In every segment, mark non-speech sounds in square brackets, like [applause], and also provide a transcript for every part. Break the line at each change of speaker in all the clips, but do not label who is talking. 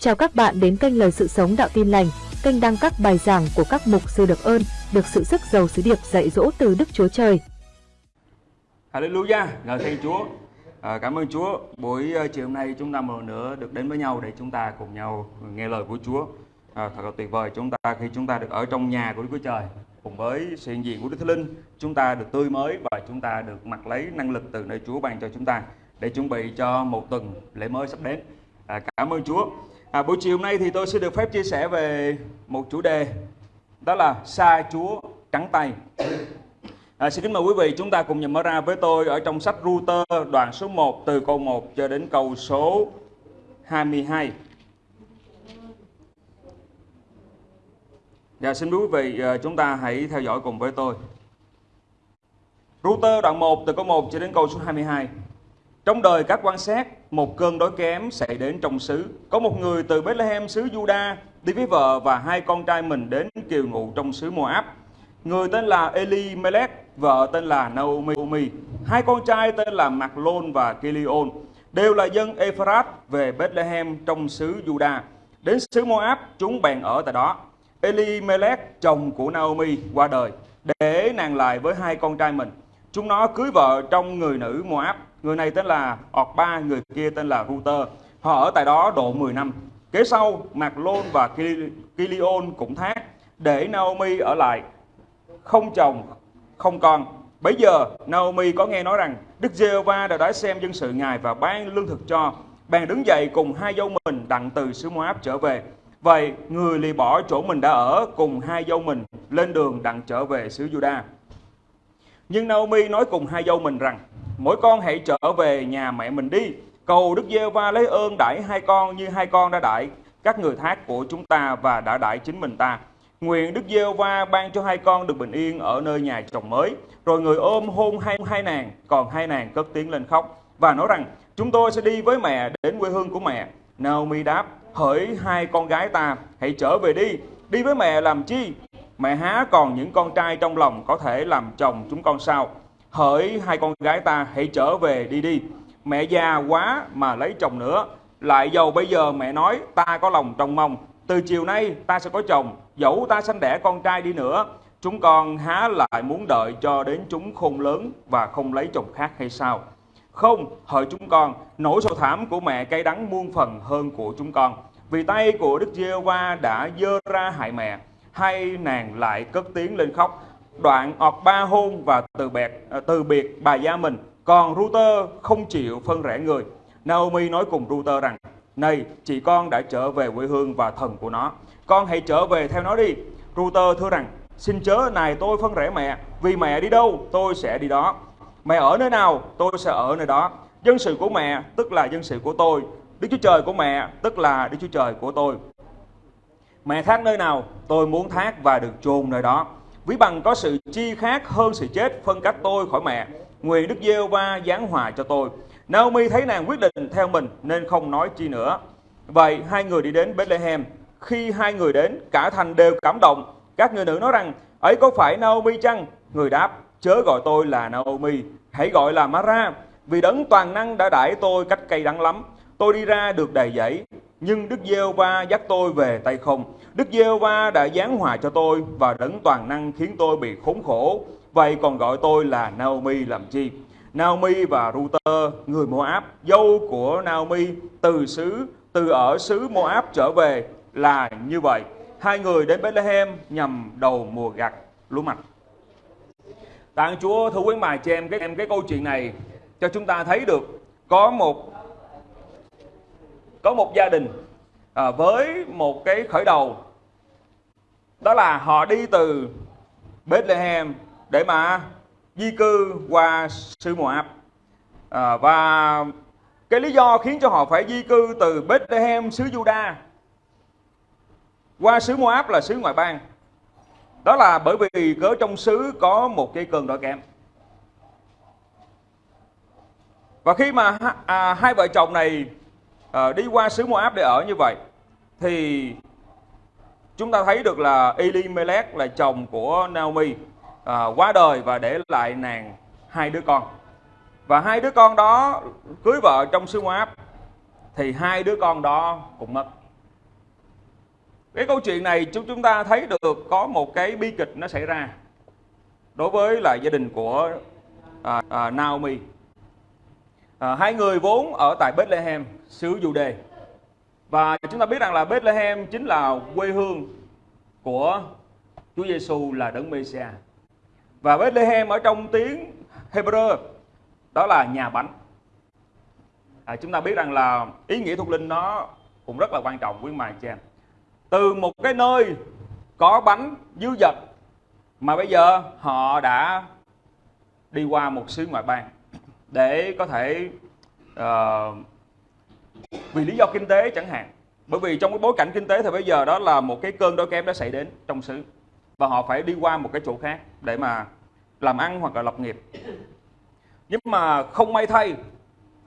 Chào các bạn đến kênh Lời Sự Sống Đạo Tin Lành, kênh đăng các bài giảng của các mục sư được ơn, được sự sức giàu sứ điệp dạy dỗ từ Đức Chúa Trời.
Hallelujah, ngợi khen Chúa. À, cảm ơn Chúa. Buổi uh, chiều hôm nay chúng ta một lần nữa được đến với nhau để chúng ta cùng nhau nghe lời của Chúa. À, thật là tuyệt vời chúng ta khi chúng ta được ở trong nhà của Đức Chúa Trời cùng với sự hiện diện của Đức Thánh Linh, chúng ta được tươi mới và chúng ta được mặc lấy năng lực từ nơi Chúa ban cho chúng ta để chuẩn bị cho một tuần lễ mới sắp đến. À, cảm ơn Chúa. À, buổi chiều hôm nay thì tôi sẽ được phép chia sẻ về một chủ đề đó là xa Chúa trắng tay. À, xin kính mời quý vị chúng ta cùng nhìn mở ra với tôi ở trong sách Router đoạn số 1 từ câu 1 cho đến câu số 22. Dạ xin quý vị à, chúng ta hãy theo dõi cùng với tôi. Router đoạn 1 từ câu 1 cho đến câu số 22. Trong đời các quan sát, một cơn đói kém xảy đến trong xứ. Có một người từ Bethlehem xứ Juda đi với vợ và hai con trai mình đến kiều ngụ trong xứ Moab. Người tên là Eli Melech, vợ tên là Naomi. Hai con trai tên là Maclon và Kilion, đều là dân Ephrat về Bethlehem trong xứ Juda. Đến xứ Moab, chúng bèn ở tại đó. Eli Melech, chồng của Naomi, qua đời, để nàng lại với hai con trai mình. Chúng nó cưới vợ trong người nữ Moab Người này tên là Orba, người kia tên là Router. Họ ở tại đó độ 10 năm. Kế sau, Mạc Lôn và Kilion cũng thác để Naomi ở lại, không chồng, không con. Bây giờ, Naomi có nghe nói rằng Đức Giê-hô-va đã đói xem dân sự Ngài và ban lương thực cho. Bèn đứng dậy cùng hai dâu mình đặng từ xứ Moab trở về. Vậy, người lì bỏ chỗ mình đã ở cùng hai dâu mình lên đường đặng trở về xứ Juda. Nhưng Naomi nói cùng hai dâu mình rằng, mỗi con hãy trở về nhà mẹ mình đi. Cầu Đức giê va lấy ơn đãi hai con như hai con đã đãi các người thác của chúng ta và đã đãi chính mình ta. Nguyện Đức giê va ban cho hai con được bình yên ở nơi nhà chồng mới. Rồi người ôm hôn hai, hai nàng, còn hai nàng cất tiếng lên khóc và nói rằng chúng tôi sẽ đi với mẹ đến quê hương của mẹ. Naomi đáp, hỡi hai con gái ta, hãy trở về đi, đi với mẹ làm chi? Mẹ há còn những con trai trong lòng có thể làm chồng chúng con sao? Hỡi hai con gái ta, hãy trở về đi đi. Mẹ già quá mà lấy chồng nữa. Lại dầu bây giờ mẹ nói, ta có lòng trong mong. Từ chiều nay ta sẽ có chồng. Dẫu ta sanh đẻ con trai đi nữa, chúng con há lại muốn đợi cho đến chúng khôn lớn và không lấy chồng khác hay sao? Không, hỡi chúng con, nỗi sầu thảm của mẹ cay đắng muôn phần hơn của chúng con. Vì tay của đức giê va đã dơ ra hại mẹ hai nàng lại cất tiếng lên khóc đoạn ọt ba hôn và từ biệt, à, từ biệt bà gia mình. Còn Router không chịu phân rẽ người. Naomi nói cùng Router rằng, Này, chị con đã trở về quê hương và thần của nó. Con hãy trở về theo nó đi. Router thưa rằng, Xin chớ này tôi phân rẽ mẹ, vì mẹ đi đâu tôi sẽ đi đó. Mẹ ở nơi nào tôi sẽ ở nơi đó. Dân sự của mẹ tức là dân sự của tôi. Đức Chúa Trời của mẹ tức là Đức Chúa Trời của tôi. Mẹ thác nơi nào tôi muốn thác và được chôn nơi đó Ví bằng có sự chi khác hơn sự chết phân cách tôi khỏi mẹ. Nguyện Đức giê va giáng hòa cho tôi. Naomi thấy nàng quyết định theo mình nên không nói chi nữa. Vậy hai người đi đến Bethlehem. Khi hai người đến, cả thành đều cảm động. Các người nữ nói rằng, ấy có phải Naomi chăng? Người đáp, chớ gọi tôi là Naomi, hãy gọi là Mara. Vì đấng toàn năng đã đãi tôi cách cây đắng lắm. Tôi đi ra được đầy dẫy, nhưng Đức giê va dắt tôi về tay không. Đức giê va đã giáng hòa cho tôi và đấng toàn năng khiến tôi bị khốn khổ. Vậy còn gọi tôi là Naomi làm chi? Naomi và Ruter, người Moab, dâu của Naomi từ xứ từ ở xứ Moab trở về là như vậy. Hai người đến Bethlehem nhằm đầu mùa gặt lúa mạch. Tạng Chúa thưa quý mài, cho em cái em cái câu chuyện này cho chúng ta thấy được có một có một gia đình à, với một cái khởi đầu. Đó là họ đi từ Bethlehem để mà di cư qua xứ Moab à, và cái lý do khiến cho họ phải di cư từ Bethlehem xứ Juda qua xứ Moab là xứ ngoại bang. Đó là bởi vì cớ trong xứ có một cái cơn đói kém. Và khi mà à, hai vợ chồng này à, đi qua xứ Moab để ở như vậy thì chúng ta thấy được là Elimelech là chồng của Naomi à, qua đời và để lại nàng hai đứa con. Và hai đứa con đó cưới vợ trong xứ Moab thì hai đứa con đó cũng mất. Cái câu chuyện này chúng chúng ta thấy được có một cái bi kịch nó xảy ra đối với là gia đình của à, à, Naomi. À, hai người vốn ở tại Bethlehem xứ đề và chúng ta biết rằng là Bethlehem chính là quê hương của Chúa Giêsu là đấng Mêsia và Bethlehem ở trong tiếng Hebrew đó là nhà bánh. À, chúng ta biết rằng là ý nghĩa thuộc linh nó cũng rất là quan trọng quý mài chị em. Từ một cái nơi có bánh dư dật mà bây giờ họ đã đi qua một xứ ngoại bang để có thể uh, vì lý do kinh tế chẳng hạn. Bởi vì trong cái bối cảnh kinh tế thì bây giờ đó là một cái cơn đói kém đã xảy đến trong xứ. Và họ phải đi qua một cái chỗ khác để mà làm ăn hoặc là lập nghiệp. Nhưng mà không may thay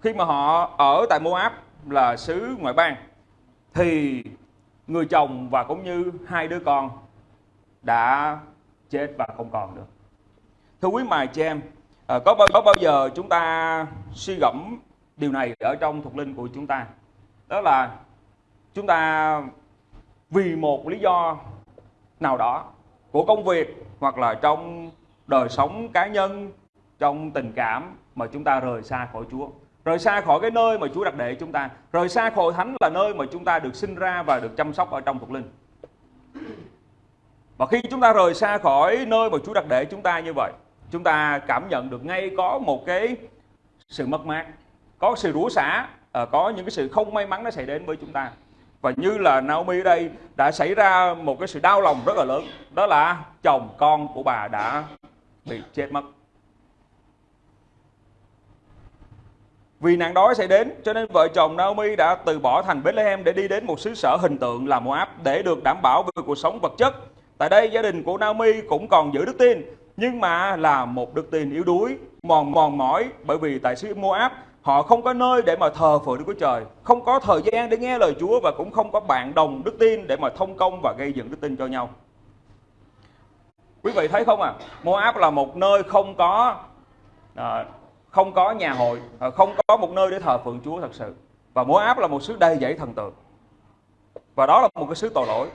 khi mà họ ở tại Moab là xứ ngoại bang thì người chồng và cũng như hai đứa con đã chết và không còn nữa. Thưa quý mài chị em, ờ, có bao có bao giờ chúng ta suy gẫm điều này ở trong thuộc linh của chúng ta? Đó là chúng ta vì một lý do nào đó của công việc hoặc là trong đời sống cá nhân, trong tình cảm mà chúng ta rời xa khỏi Chúa. Rời xa khỏi cái nơi mà Chúa đặt để chúng ta. Rời xa khỏi thánh là nơi mà chúng ta được sinh ra và được chăm sóc ở trong thuộc linh. Và khi chúng ta rời xa khỏi nơi mà Chúa đặt để chúng ta như vậy chúng ta cảm nhận được ngay có một cái sự mất mát có sự rủa xả à, có những cái sự không may mắn nó xảy đến với chúng ta. Và như là Naomi ở đây đã xảy ra một cái sự đau lòng rất là lớn. Đó là chồng con của bà đã bị chết mất. Vì nạn đói sẽ đến, cho nên vợ chồng Naomi đã từ bỏ thành Bethlehem để đi đến một xứ sở hình tượng là Moab để được đảm bảo về cuộc sống vật chất. Tại đây gia đình của Naomi cũng còn giữ đức tin, nhưng mà là một đức tin yếu đuối, mòn mòn mỏi bởi vì tại xứ Moab họ không có nơi để mà thờ phượng Đức Chúa Trời, không có thời gian để nghe lời Chúa và cũng không có bạn đồng đức tin để mà thông công và gây dựng đức tin cho nhau. Quý vị thấy không à, Moab là một nơi không có à, không có nhà hội à, không có một nơi để thờ phượng Chúa thật sự. Và Moab là một xứ đầy dẫy thần tượng. Và đó là một cái xứ tội lỗi.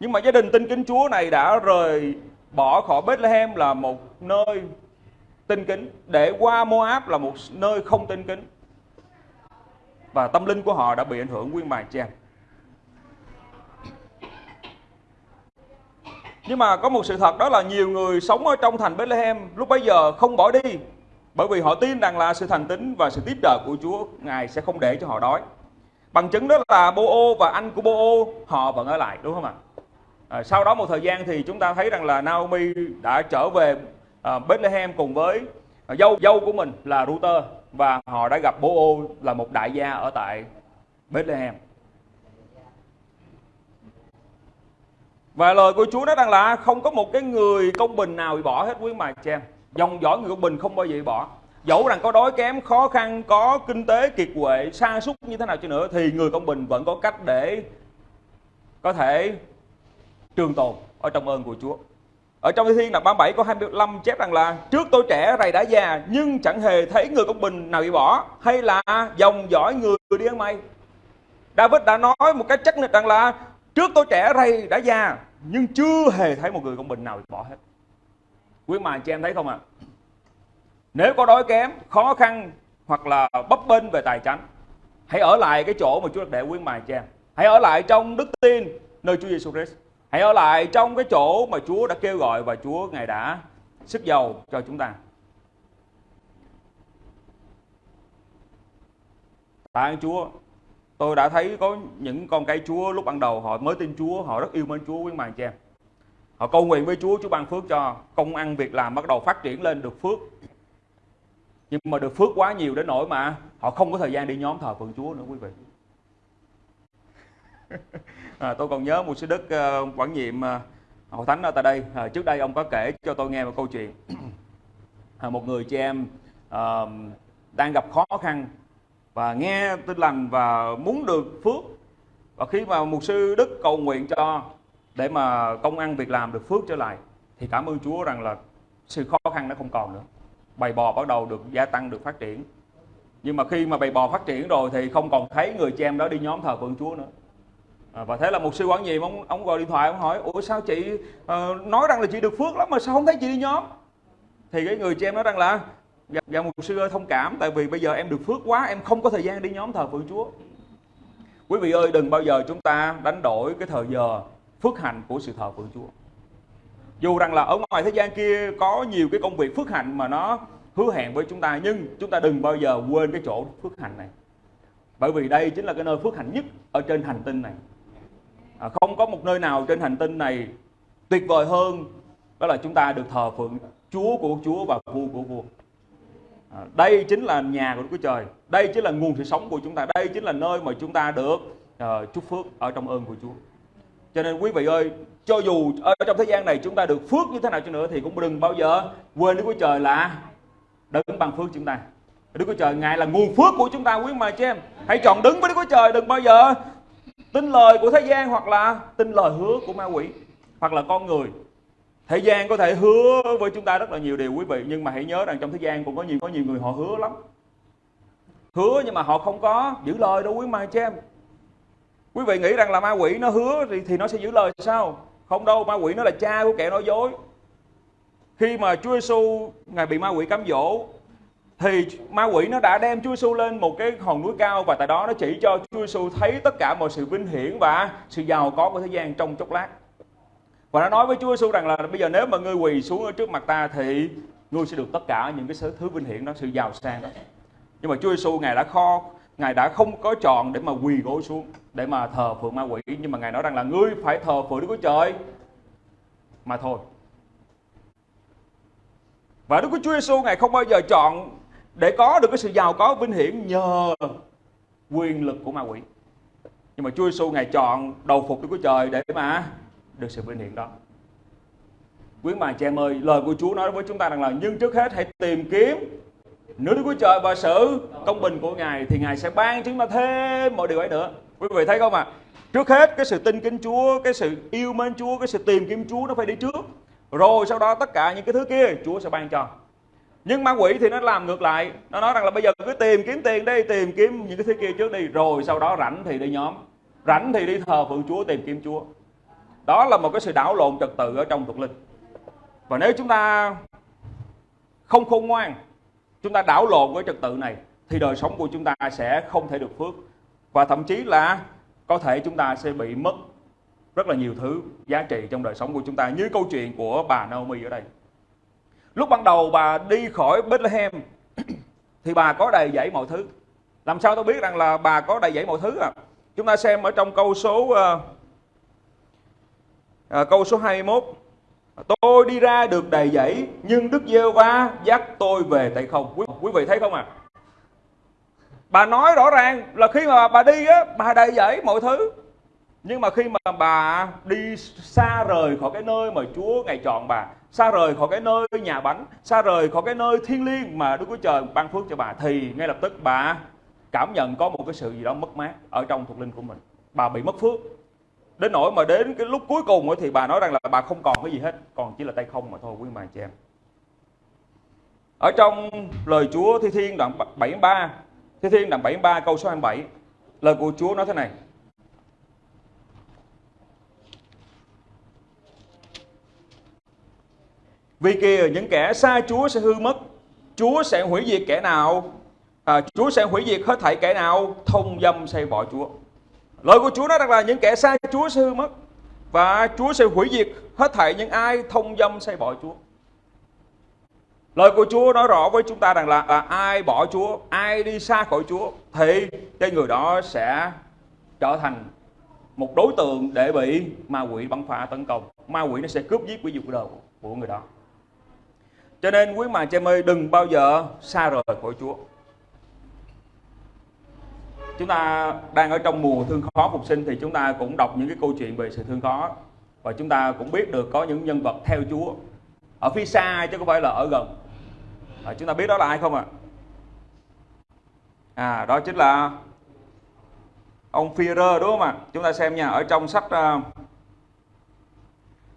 Nhưng mà gia đình tin kính Chúa này đã rời bỏ khỏi Bethlehem là một nơi tin kính để qua Moab là một nơi không tin kính và tâm linh của họ đã bị ảnh hưởng nguyên bài trang nhưng mà có một sự thật đó là nhiều người sống ở trong thành Bethlehem lúc bấy giờ không bỏ đi bởi vì họ tin rằng là sự thành tín và sự tiếp trợ của Chúa Ngài sẽ không để cho họ đói. Bằng chứng đó là Bô-ô và anh của Bô-ô họ vẫn ở lại đúng không ạ? À, sau đó một thời gian thì chúng ta thấy rằng là Naomi đã trở về Ờ, Bethlehem cùng với ờ, dâu dâu của mình là Ruther và họ đã gặp Bố-ô là một đại gia ở tại Bethlehem. Và lời của Chúa nói rằng là không có một cái người công bình nào bị bỏ hết quý mà, chị em. Dòng dõi người công bình không bao giờ bỏ. Dẫu rằng có đói kém, khó khăn, có kinh tế kiệt quệ, sa sút như thế nào cho nữa, thì người công bình vẫn có cách để có thể trường tồn ở trong ơn của Chúa ở trong Thi Thiên là 37 có 25 chép rằng là, trước tôi trẻ rầy đã già, nhưng chẳng hề thấy người công bình nào bị bỏ, hay là dòng dõi người đi ăn mây David đã nói một cách chắc nịch rằng là, trước tôi trẻ rầy đã già, nhưng chưa hề thấy một người công bình nào bị bỏ hết. Quý mài chị em thấy không ạ? À? nếu có đói kém, khó khăn, hoặc là bấp bênh về tài chánh, hãy ở lại cái chỗ mà Chúa để quý mài chị em. Hãy ở lại trong đức tin nơi Chúa Giêsu Christ hãy ở lại trong cái chỗ mà Chúa đã kêu gọi và Chúa ngài đã sức giàu cho chúng ta. Tạ ơn Chúa. Tôi đã thấy có những con cái Chúa lúc ban đầu họ mới tin Chúa, họ rất yêu mến Chúa quý mài chị em. Họ cầu nguyện với Chúa Chúa ban phước cho công ăn việc làm bắt đầu phát triển lên được phước. Nhưng mà được phước quá nhiều đến nỗi mà họ không có thời gian đi nhóm thờ phượng Chúa nữa, quý vị à, tôi còn nhớ một sư đức uh, quản nhiệm uh, hội thánh ở tại đây. À, trước đây ông có kể cho tôi nghe một câu chuyện. À, một người chị em uh, đang gặp khó khăn và nghe tin lành và muốn được phước. Và khi mà mục sư đức cầu nguyện cho để mà công ăn việc làm được phước trở lại thì cảm ơn Chúa rằng là sự khó khăn nó không còn nữa. Bầy bò bắt đầu được gia tăng được phát triển. Nhưng mà khi mà bầy bò phát triển rồi thì không còn thấy người chị em đó đi nhóm thờ phượng Chúa nữa à, và thế là một sư quản nhiệm ông ông gọi điện thoại ông hỏi ủa sao chị uh, nói rằng là chị được phước lắm mà sao không thấy chị đi nhóm? Thì cái người chị em nói rằng là dạ, dạ một sư ơi thông cảm tại vì bây giờ em được phước quá em không có thời gian đi nhóm thờ phượng chúa. Quý vị ơi đừng bao giờ chúng ta đánh đổi cái thời giờ phước hạnh của sự thờ phượng chúa. Dù rằng là ở ngoài thế gian kia có nhiều cái công việc phước hạnh mà nó hứa hẹn với chúng ta nhưng chúng ta đừng bao giờ quên cái chỗ phước hạnh này. Bởi vì đây chính là cái nơi phước hạnh nhất ở trên hành tinh này à, không có một nơi nào trên hành tinh này tuyệt vời hơn đó là chúng ta được thờ phượng Chúa của Chúa và vua của vua. À, đây chính là nhà của Đức Chúa Trời. Đây chính là nguồn sự sống của chúng ta. Đây chính là nơi mà chúng ta được uh, chúc phước ở trong ơn của Chúa. Cho nên quý vị ơi cho dù ở trong thế gian này chúng ta được phước như thế nào cho nữa thì cũng đừng bao giờ quên Đức Chúa Trời là đấng bằng phước chúng ta. Đức Chúa Trời Ngài là nguồn phước của chúng ta quý mà chị em. Hãy chọn đứng với Đức Chúa Trời đừng bao giờ tin lời của thế gian hoặc là tin lời hứa của ma quỷ hoặc là con người. Thế gian có thể hứa với chúng ta rất là nhiều điều quý vị nhưng mà hãy nhớ rằng trong thế gian cũng có nhiều có nhiều người họ hứa lắm. Hứa nhưng mà họ không có giữ lời đâu quý mà chị em. Quý vị nghĩ rằng là ma quỷ nó hứa thì, thì nó sẽ giữ lời sao? Không đâu ma quỷ nó là cha của kẻ nói dối. Khi mà Chúa Giêsu ngài bị ma quỷ cám dỗ thì ma quỷ nó đã đem Chúa Giêsu lên một cái hòn núi cao và tại đó nó chỉ cho Chúa Giêsu thấy tất cả mọi sự vinh hiển và sự giàu có của thế gian trong chốc lát. Và nó nói với Chúa Giêsu rằng là bây giờ nếu mà ngươi quỳ xuống ở trước mặt ta thì ngươi sẽ được tất cả những cái thứ vinh hiển đó, sự giàu sang đó. Nhưng mà Chúa Giêsu ngài đã kho, ngài đã không có chọn để mà quỳ gối xuống để mà thờ phượng ma quỷ nhưng mà ngài nói rằng là ngươi phải thờ phượng Đức Chúa Trời mà thôi. Và Đức Chúa Giêsu ngài không bao giờ chọn để có được cái sự giàu có vinh hiển nhờ quyền lực của ma quỷ. Nhưng mà Chúa Giêsu ngài chọn đầu phục Đức Chúa Trời để mà được sự vinh hiển đó. Quý bà chị em ơi, lời của Chúa nói với chúng ta rằng là, nhưng trước hết hãy tìm kiếm nước Đức Chúa Trời và sự công bình của Ngài, thì Ngài sẽ ban chúng ta thêm mọi điều ấy nữa. Quý vị thấy không ạ? À? trước hết, cái sự tin kính Chúa, cái sự yêu mến Chúa, cái sự tìm kiếm Chúa nó phải đi trước. Rồi sau đó tất cả những cái thứ kia Chúa sẽ ban cho nhưng ma quỷ thì nó làm ngược lại. Nó nói rằng là bây giờ cứ tìm kiếm tiền đi, tìm kiếm những cái thứ kia trước đi, rồi sau đó rảnh thì đi nhóm. Rảnh thì đi thờ phượng chúa, tìm kiếm chúa. Đó là một cái sự đảo lộn trật tự ở trong thuộc linh. Và nếu chúng ta không khôn ngoan, chúng ta đảo lộn với trật tự này, thì đời sống của chúng ta sẽ không thể được phước. Và thậm chí là có thể chúng ta sẽ bị mất rất là nhiều thứ giá trị trong đời sống của chúng ta, như câu chuyện của bà Naomi ở đây. Lúc ban đầu bà đi khỏi Bethlehem [clears throat] thì bà có đầy dẫy mọi thứ. Làm sao tôi biết rằng là bà có đầy dẫy mọi thứ à? Chúng ta xem ở trong câu số uh, uh, câu số 21. Tôi đi ra được đầy dẫy nhưng Đức giê va dắt tôi về tay không. Quý, quý vị thấy không à? Bà nói rõ ràng là khi mà bà đi á, bà đầy dẫy mọi thứ. Nhưng mà khi mà bà đi xa rời khỏi cái nơi mà Chúa ngày chọn bà, xa rời khỏi cái nơi nhà bánh, xa rời khỏi cái nơi thiên liêng mà Đức Chúa Trời ban phước cho bà, thì ngay lập tức bà cảm nhận có một cái sự gì đó mất mát ở trong thuộc linh của mình. Bà bị mất phước. Đến nỗi mà đến cái lúc cuối cùng thì bà nói rằng là bà không còn cái gì hết, còn chỉ là tay không mà thôi, quý bà chị em. Ở trong lời Chúa Thi Thiên đoạn 73 Thi Thiên đoạn 73 câu số 27 lời của Chúa nói thế này. Vì kìa những kẻ xa Chúa sẽ hư mất Chúa sẽ hủy diệt kẻ nào à, Chúa sẽ hủy diệt hết thảy kẻ nào thông dâm xây bỏ Chúa Lời của Chúa nói rằng là những kẻ xa Chúa sẽ hư mất Và Chúa sẽ hủy diệt hết thảy những ai thông dâm xây bỏ Chúa Lời của Chúa nói rõ với chúng ta rằng là à, ai bỏ Chúa, ai đi xa khỏi Chúa thì cái người đó sẽ trở thành một đối tượng để bị ma quỷ bắn phá tấn công. Ma quỷ nó sẽ cướp giết quý dục đời của người đó. Cho nên quý mà chị ơi đừng bao giờ xa rời khỏi Chúa. Chúng ta đang ở trong mùa thương khó phục sinh thì chúng ta cũng đọc những cái câu chuyện về sự thương khó và chúng ta cũng biết được có những nhân vật theo Chúa ở phía xa chứ không phải là ở gần. À, chúng ta biết đó là ai không ạ? À? à đó chính là ông Führer đúng không ạ? Chúng ta xem nha ở trong sách uh,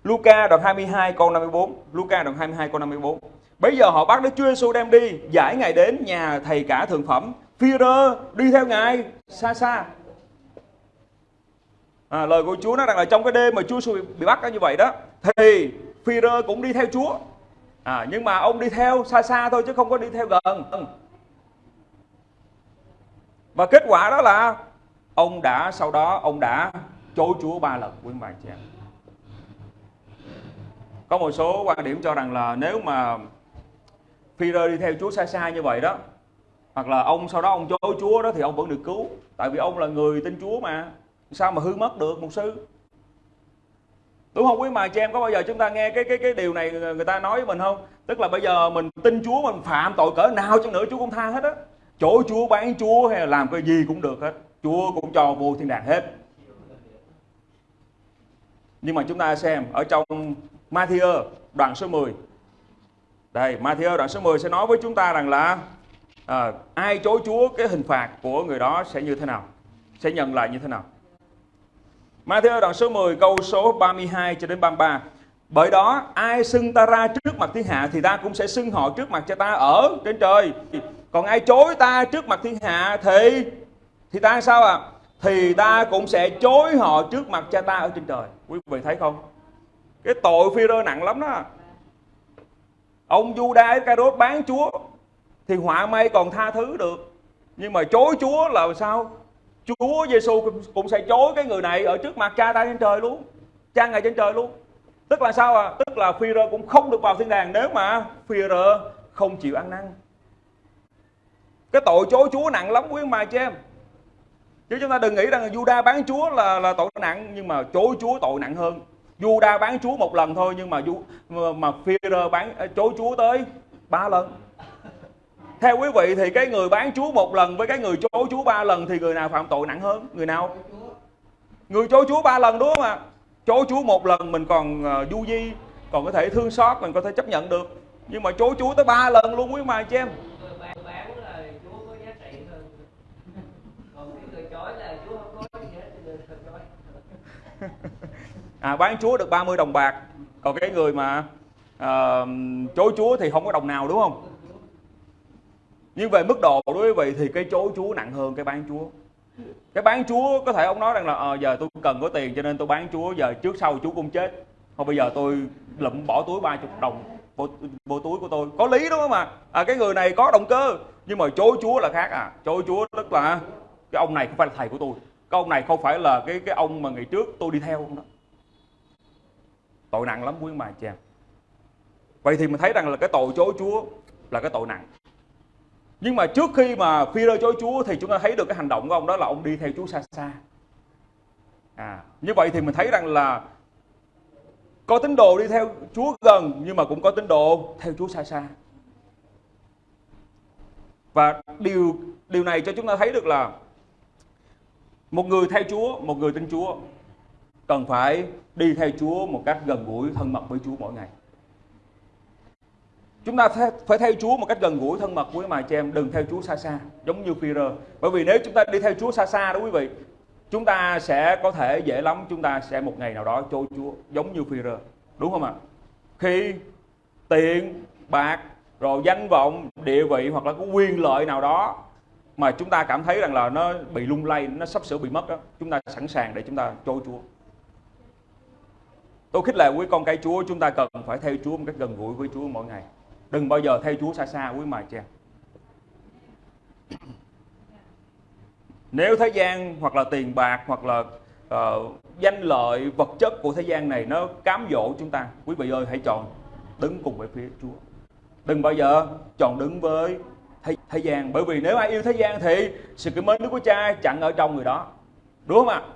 Luca đoạn 22 câu 54 Luca đoạn 22 câu 54 Bây giờ họ bắt Đức Chúa Giêsu đem đi Giải Ngài đến nhà thầy cả thượng phẩm. Führer đi theo Ngài xa xa. À, lời của Chúa nói rằng là trong cái đêm mà Chúa Giêsu bị bắt như vậy đó thì Phi-rơ cũng đi theo Chúa. À, nhưng mà ông đi theo xa xa thôi chứ không có đi theo gần. Và kết quả đó là ông đã sau đó ông đã chối Chúa ba lần quý bà chị em có một số quan điểm cho rằng là nếu mà Phi-rơ đi theo Chúa xa xa như vậy đó, hoặc là ông, sau đó ông chối Chúa đó thì ông vẫn được cứu. Tại vì ông là người tin Chúa mà. Sao mà hư mất được một sư? Đúng không quý mà chị em? Có bao giờ chúng ta nghe cái cái cái điều này người ta nói với mình không? Tức là bây giờ mình tin Chúa, mình phạm tội cỡ nào chăng nữa Chúa cũng tha hết á. Chỗ Chúa, bán Chúa hay là làm cái gì cũng được hết. Chúa cũng cho vô thiên đàng hết. Nhưng mà chúng ta xem, ở trong Matthew đoạn số 10 đây Matthew đoạn số 10 sẽ nói với chúng ta rằng là à, ai chối Chúa cái hình phạt của người đó sẽ như thế nào sẽ nhận lại như thế nào. Matthew đoạn số 10 câu số 32 cho đến 33 bởi đó ai xưng ta ra trước mặt thiên hạ thì ta cũng sẽ xưng họ trước mặt cho ta ở trên trời. Còn ai chối ta trước mặt thiên hạ thì thì ta sao ạ? À? thì ta cũng sẽ chối họ trước mặt cha ta ở trên trời. Quý vị thấy không? Cái tội phi rơ nặng lắm đó. Ông Judas Iscariot bán Chúa thì họa may còn tha thứ được. Nhưng mà chối Chúa là sao? Chúa Giêsu cũng sẽ chối cái người này ở trước mặt cha ta trên trời luôn. Cha ngài trên trời luôn. Tức là sao à tức là phi rơ cũng không được vào thiên đàng nếu mà phi rơ không chịu ăn năn. Cái tội chối Chúa nặng lắm quý mà chị em. Chứ chúng ta đừng nghĩ rằng Juda bán Chúa là là tội nặng, nhưng mà chối Chúa tội nặng hơn. Juda bán Chúa một lần thôi nhưng mà mà, mà Phi-rơ bán chối Chúa tới ba lần. Theo quý vị thì cái người bán Chúa một lần với cái người chối Chúa ba lần thì người nào phạm tội nặng hơn? Người nào? Người chối Chúa ba lần đúng không ạ? Chối Chúa một lần mình còn uh, du di còn có thể thương xót mình có thể chấp nhận được. Nhưng mà chối Chúa tới ba lần luôn quý mà chị em [laughs] à, bán chúa được 30 đồng bạc. Còn cái người mà à, chối chúa thì không có đồng nào đúng không? Nhưng về mức độ đối với vị thì cái chối chúa nặng hơn cái bán chúa. Cái bán chúa có thể ông nói rằng là à, giờ tôi cần có tiền cho nên tôi bán chúa giờ trước sau chú cũng chết. Không bây giờ tôi lụm bỏ túi 30 đồng vô, vô túi của tôi. Có lý đúng không mà à, cái người này có động cơ nhưng mà chối chúa là khác à. Chối chúa tức là cái ông này không phải là thầy của tôi. Cái ông này không phải là cái cái ông mà ngày trước tôi đi theo không đó tội nặng lắm quý bà chị em. Vậy thì mình thấy rằng là cái tội chối chúa là cái tội nặng. Nhưng mà trước khi mà phi rơ chối chúa thì chúng ta thấy được cái hành động của ông đó là ông đi theo chúa xa xa. À như vậy thì mình thấy rằng là có tín đồ đi theo chúa gần nhưng mà cũng có tín đồ theo chúa xa xa. Và điều điều này cho chúng ta thấy được là một người theo Chúa, một người tin Chúa cần phải đi theo Chúa một cách gần gũi, thân mật với Chúa mỗi ngày. Chúng ta phải theo Chúa một cách gần gũi, thân mật với mà chị em, đừng theo Chúa xa xa, giống như Phi-rơ. Bởi vì nếu chúng ta đi theo Chúa xa xa đó quý vị, chúng ta sẽ có thể dễ lắm chúng ta sẽ một ngày nào đó trôi Chúa, giống như Phi-rơ. Đúng không ạ? Khi tiền, bạc, rồi danh vọng, địa vị hoặc là có quyền lợi nào đó mà chúng ta cảm thấy rằng là nó bị lung lay, nó sắp sửa bị mất đó, chúng ta sẵn sàng để chúng ta trôi Chúa. Tôi khích lệ quý con cái Chúa chúng ta cần phải theo Chúa một cách gần gũi với Chúa mỗi ngày. Đừng bao giờ theo Chúa xa xa quý mà cha. [clears throat] Nếu thế gian hoặc là tiền bạc hoặc là uh, danh lợi vật chất của thế gian này nó cám dỗ chúng ta, quý vị ơi hãy chọn đứng cùng với phía Chúa. Đừng bao giờ chọn đứng với thế, thế gian bởi vì nếu ai yêu thế gian thì sự kính mến Đức Cha chẳng ở trong người đó đúng không ạ à,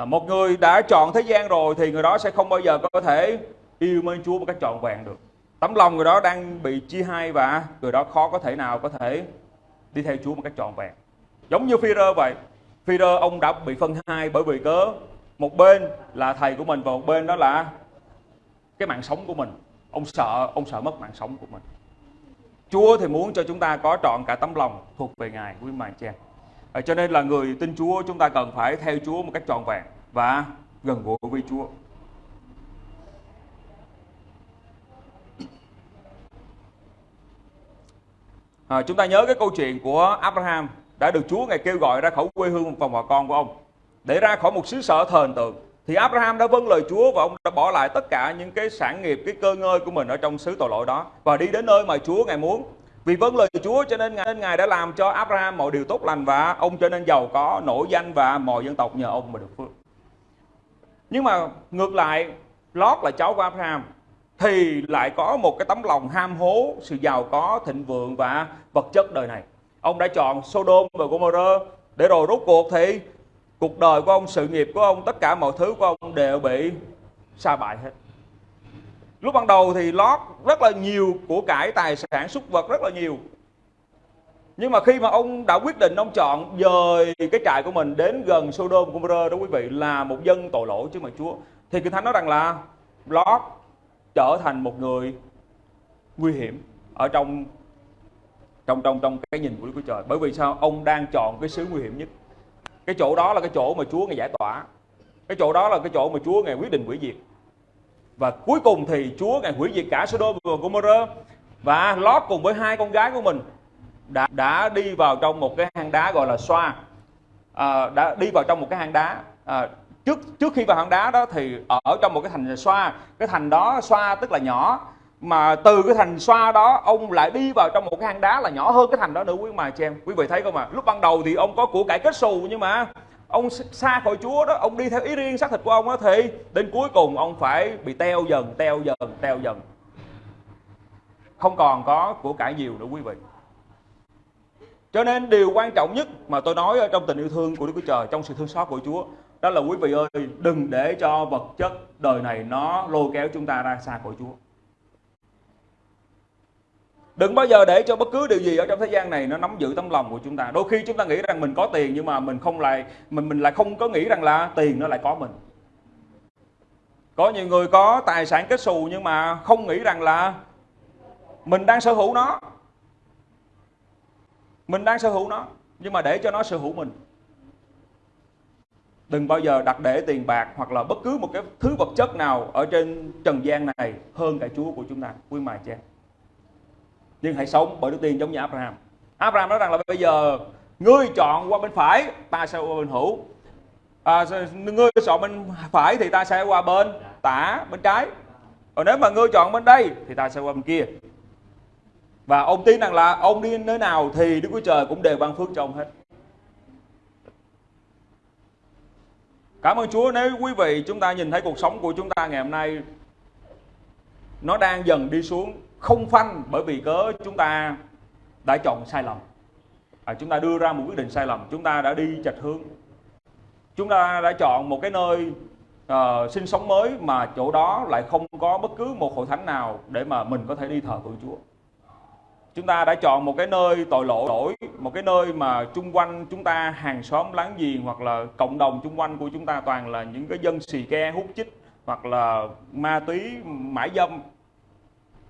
À, một người đã chọn thế gian rồi thì người đó sẽ không bao giờ có thể yêu mến Chúa một cách trọn vẹn được. Tấm lòng người đó đang bị chia hai và người đó khó có thể nào có thể đi theo Chúa một cách trọn vẹn. Giống như Phi-rơ vậy, Phi-rơ ông đã bị phân hai bởi vì cớ. Một bên là thầy của mình và một bên đó là cái mạng sống của mình. Ông sợ ông sợ mất mạng sống của mình. Chúa thì muốn cho chúng ta có trọn cả tấm lòng thuộc về Ngài, quý mài chàng. À, cho nên là người tin Chúa chúng ta cần phải theo Chúa một cách trọn vẹn và gần gũi với Chúa. À, chúng ta nhớ cái câu chuyện của Abraham đã được Chúa ngài kêu gọi ra khỏi quê hương và vợ con của ông để ra khỏi một xứ sở thờ hình tượng thì Abraham đã vâng lời Chúa và ông đã bỏ lại tất cả những cái sản nghiệp, cái cơ ngơi của mình ở trong xứ tội lỗi đó và đi đến nơi mà Chúa ngài muốn. Vì vâng lời Chúa cho nên ngài, nên ngài đã làm cho Abraham mọi điều tốt lành và ông trở nên giàu có, nổi danh và mọi dân tộc nhờ ông mà được phước. Nhưng mà ngược lại, Lót là cháu của Abraham thì lại có một cái tấm lòng ham hố sự giàu có, thịnh vượng và vật chất đời này. Ông đã chọn Sodom và Gomorrah để rồi rốt cuộc thì cuộc đời của ông, sự nghiệp của ông, tất cả mọi thứ của ông đều bị sa bại hết. Lúc ban đầu thì Lót rất là nhiều của cải tài sản súc vật rất là nhiều. Nhưng mà khi mà ông đã quyết định ông chọn dời cái trại của mình đến gần Sodom Gomorrah đó quý vị, là một dân tội lỗi chứ mà Chúa. Thì Kinh Thánh nói rằng là Lót trở thành một người nguy hiểm ở trong trong trong trong cái nhìn của Đức Chúa Trời. Bởi vì sao? Ông đang chọn cái xứ nguy hiểm nhất. Cái chỗ đó là cái chỗ mà Chúa ngài giải tỏa. Cái chỗ đó là cái chỗ mà Chúa ngài quyết định hủy diệt. Và cuối cùng thì Chúa ngài hủy diệt cả Sodom và Gomorrah. Và Lót cùng với hai con gái của mình đã đã đi vào trong một cái hang đá gọi là xoa. À, đã đi vào trong một cái hang đá. À, trước trước khi vào hang đá đó thì ở trong một cái thành xoa. Cái thành đó xoa tức là nhỏ. Mà từ cái thành xoa đó ông lại đi vào trong một cái hang đá là nhỏ hơn cái thành đó nữa. Quý mà chị em quý vị thấy không ạ? À? lúc ban đầu thì ông có của cải kết xù nhưng mà ông xa khỏi Chúa đó, ông đi theo ý riêng xác thịt của ông đó thì đến cuối cùng ông phải bị teo dần teo dần teo dần. Không còn có của cải nhiều nữa, quý vị. Cho nên điều quan trọng nhất mà tôi nói ở trong tình yêu thương của Đức Chúa Trời, trong sự thương xót của Chúa, đó là quý vị ơi, đừng để cho vật chất đời này nó lôi kéo chúng ta ra xa khỏi Chúa. Đừng bao giờ để cho bất cứ điều gì ở trong thế gian này nó nắm giữ tấm lòng của chúng ta. Đôi khi chúng ta nghĩ rằng mình có tiền nhưng mà mình không lại mình mình lại không có nghĩ rằng là tiền nó lại có mình. Có nhiều người có tài sản kết xù nhưng mà không nghĩ rằng là mình đang sở hữu nó. Mình đang sở hữu nó nhưng mà để cho nó sở hữu mình. Đừng bao giờ đặt để tiền bạc hoặc là bất cứ một cái thứ vật chất nào ở trên trần gian này hơn cả Chúa của chúng ta, quý mài cha nhưng hãy sống bởi đức tin giống như Abraham. Abraham nói rằng là bây giờ ngươi chọn qua bên phải ta sẽ qua bên hữu. À, ngươi chọn bên phải thì ta sẽ qua bên tả bên trái. Còn nếu mà ngươi chọn bên đây thì ta sẽ qua bên kia. Và ông tin rằng là ông đi nơi nào thì Đức Chúa Trời cũng đều ban phước cho ông hết. Cảm ơn Chúa nếu quý vị chúng ta nhìn thấy cuộc sống của chúng ta ngày hôm nay nó đang dần đi xuống không phanh bởi vì cớ chúng ta đã chọn sai lầm. À, chúng ta đưa ra một quyết định sai lầm chúng ta đã đi chạch hướng. Chúng ta đã chọn một cái nơi uh, sinh sống mới mà chỗ đó lại không có bất cứ một hội thánh nào để mà mình có thể đi thờ phượng Chúa. Chúng ta đã chọn một cái nơi tội lỗi một cái nơi mà chung quanh chúng ta hàng xóm láng giềng hoặc là cộng đồng chung quanh của chúng ta toàn là những cái dân xì ke hút chích hoặc là ma túy mãi dâm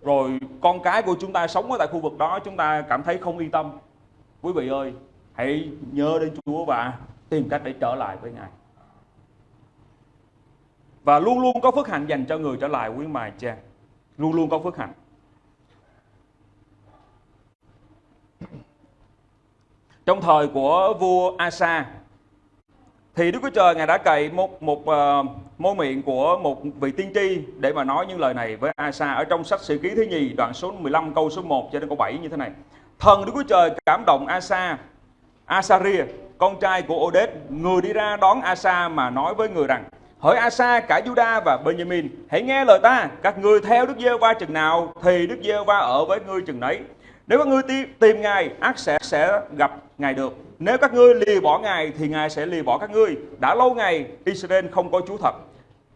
rồi con cái của chúng ta sống ở tại khu vực đó, chúng ta cảm thấy không yên tâm. Quý vị ơi, hãy nhớ đến Chúa và tìm cách để trở lại với Ngài. Và luôn luôn có phước hạnh dành cho người trở lại quý mài cha luôn luôn có phước hạnh. Trong thời của vua Asa thì Đức Chúa Trời ngài đã cậy một một uh, môi miệng của một vị tiên tri để mà nói những lời này với Asa ở trong sách Sử ký thứ nhì đoạn số 15 câu số 1 cho đến câu 7 như thế này. Thần Đức Chúa Trời cảm động Asa, Asaria, con trai của Odet người đi ra đón Asa mà nói với người rằng: Hỡi Asa cả Juda và Benjamin, hãy nghe lời ta, các ngươi theo Đức Giê-va chừng nào thì Đức Giê-va ở với ngươi chừng nấy. Nếu các ngươi tìm Ngài, ác sẽ sẽ gặp Ngài được. Nếu các ngươi lìa bỏ Ngài thì Ngài sẽ lìa bỏ các ngươi. Đã lâu ngày Israel không có Chúa thật,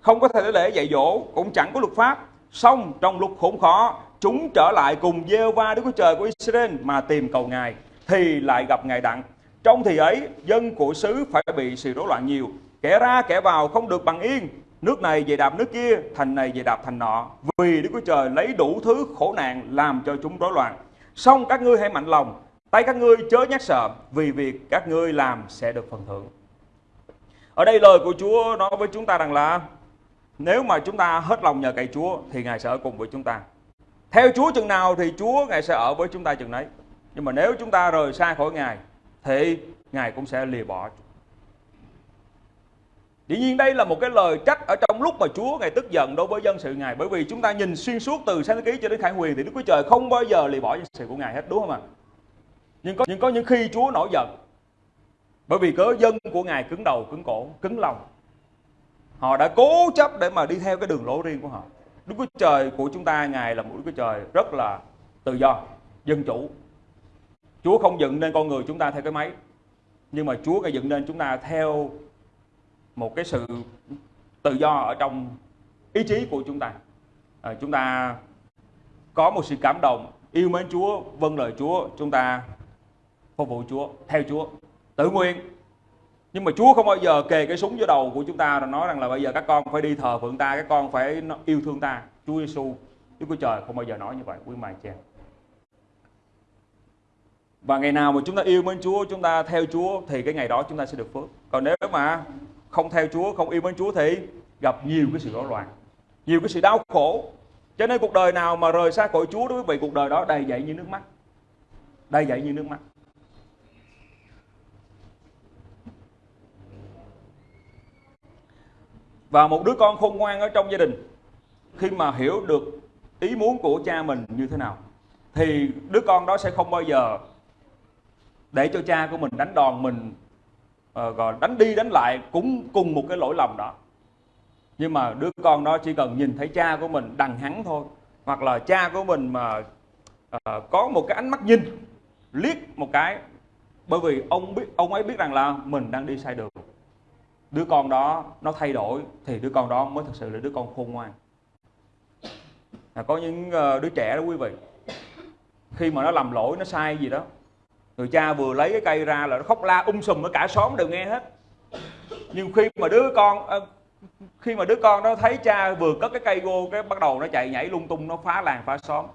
không có thể lễ dạy dỗ, cũng chẳng có luật pháp. Xong trong lúc khốn khó, chúng trở lại cùng gieo va Đức Chúa Trời của Israel mà tìm cầu Ngài, thì lại gặp Ngài đặng. Trong thì ấy, dân của xứ phải bị sự rối loạn nhiều, kẻ ra kẻ vào không được bằng yên, nước này về đạp nước kia, thành này về đạp thành nọ, vì Đức Chúa Trời lấy đủ thứ khổ nạn làm cho chúng rối loạn. Xong các ngươi hãy mạnh lòng, tay các ngươi chớ nhát sợ, vì việc các ngươi làm sẽ được phần thưởng. Ở đây lời của Chúa nói với chúng ta rằng là nếu mà chúng ta hết lòng nhờ cậy Chúa thì Ngài sẽ ở cùng với chúng ta. Theo Chúa chừng nào thì Chúa Ngài sẽ ở với chúng ta chừng đấy. Nhưng mà nếu chúng ta rời xa khỏi Ngài thì Ngài cũng sẽ lìa bỏ. Dĩ nhiên đây là một cái lời trách ở trong lúc mà Chúa Ngài tức giận đối với dân sự Ngài. Bởi vì chúng ta nhìn xuyên suốt từ sáng thế ký cho đến khải huyền Thì Đức Chúa Trời không bao giờ lì bỏ dân sự của Ngài hết đúng không ạ? Nhưng có, nhưng có những khi Chúa nổi giận. Bởi vì cớ dân của Ngài cứng đầu, cứng cổ, cứng lòng. Họ đã cố chấp để mà đi theo cái đường lối riêng của họ. Đức Chúa Trời của chúng ta Ngài là một Đức Chúa Trời rất là tự do, dân chủ. Chúa không dựng nên con người chúng ta theo cái máy Nhưng mà Chúa Ngài dựng nên chúng ta theo một cái sự tự do ở trong ý chí của chúng ta. À, chúng ta có một sự cảm động yêu mến Chúa vâng lời Chúa chúng ta phục vụ Chúa theo Chúa tự nguyện. Nhưng mà Chúa không bao giờ kề cái súng vô đầu của chúng ta rồi nói rằng là bây giờ các con phải đi thờ phượng ta các con phải yêu thương ta. Chúa Giêsu Chúa của Trời không bao giờ nói như vậy. Quý mài chị và ngày nào mà chúng ta yêu mến Chúa chúng ta theo Chúa thì cái ngày đó chúng ta sẽ được phước. Còn nếu mà không theo Chúa, không yêu mến Chúa thì gặp nhiều cái sự rối loạn, nhiều cái sự đau khổ. Cho nên cuộc đời nào mà rời xa khỏi Chúa đối với vị cuộc đời đó đầy dậy như nước mắt. Đầy dậy như nước mắt. Và một đứa con khôn ngoan ở trong gia đình khi mà hiểu được ý muốn của cha mình như thế nào thì đứa con đó sẽ không bao giờ để cho cha của mình đánh đòn mình Ờ, gọi đánh đi đánh lại cũng cùng một cái lỗi lầm đó. Nhưng mà đứa con đó chỉ cần nhìn thấy cha của mình đằng hắn thôi hoặc là cha của mình mà uh, có một cái ánh mắt nhìn liếc một cái bởi vì ông biết ông ấy biết rằng là mình đang đi sai đường. Đứa con đó nó thay đổi thì đứa con đó mới thật sự là đứa con khôn ngoan. À, có những uh, đứa trẻ đó quý vị khi mà nó làm lỗi nó sai gì đó người cha vừa lấy cái cây ra là nó khóc la um sùm ở cả xóm đều nghe hết. Nhưng khi mà đứa con ờ, khi mà đứa con nó thấy cha vừa cất cái cây vô, cái bắt đầu nó chạy nhảy lung tung, nó phá làng, phá xóm.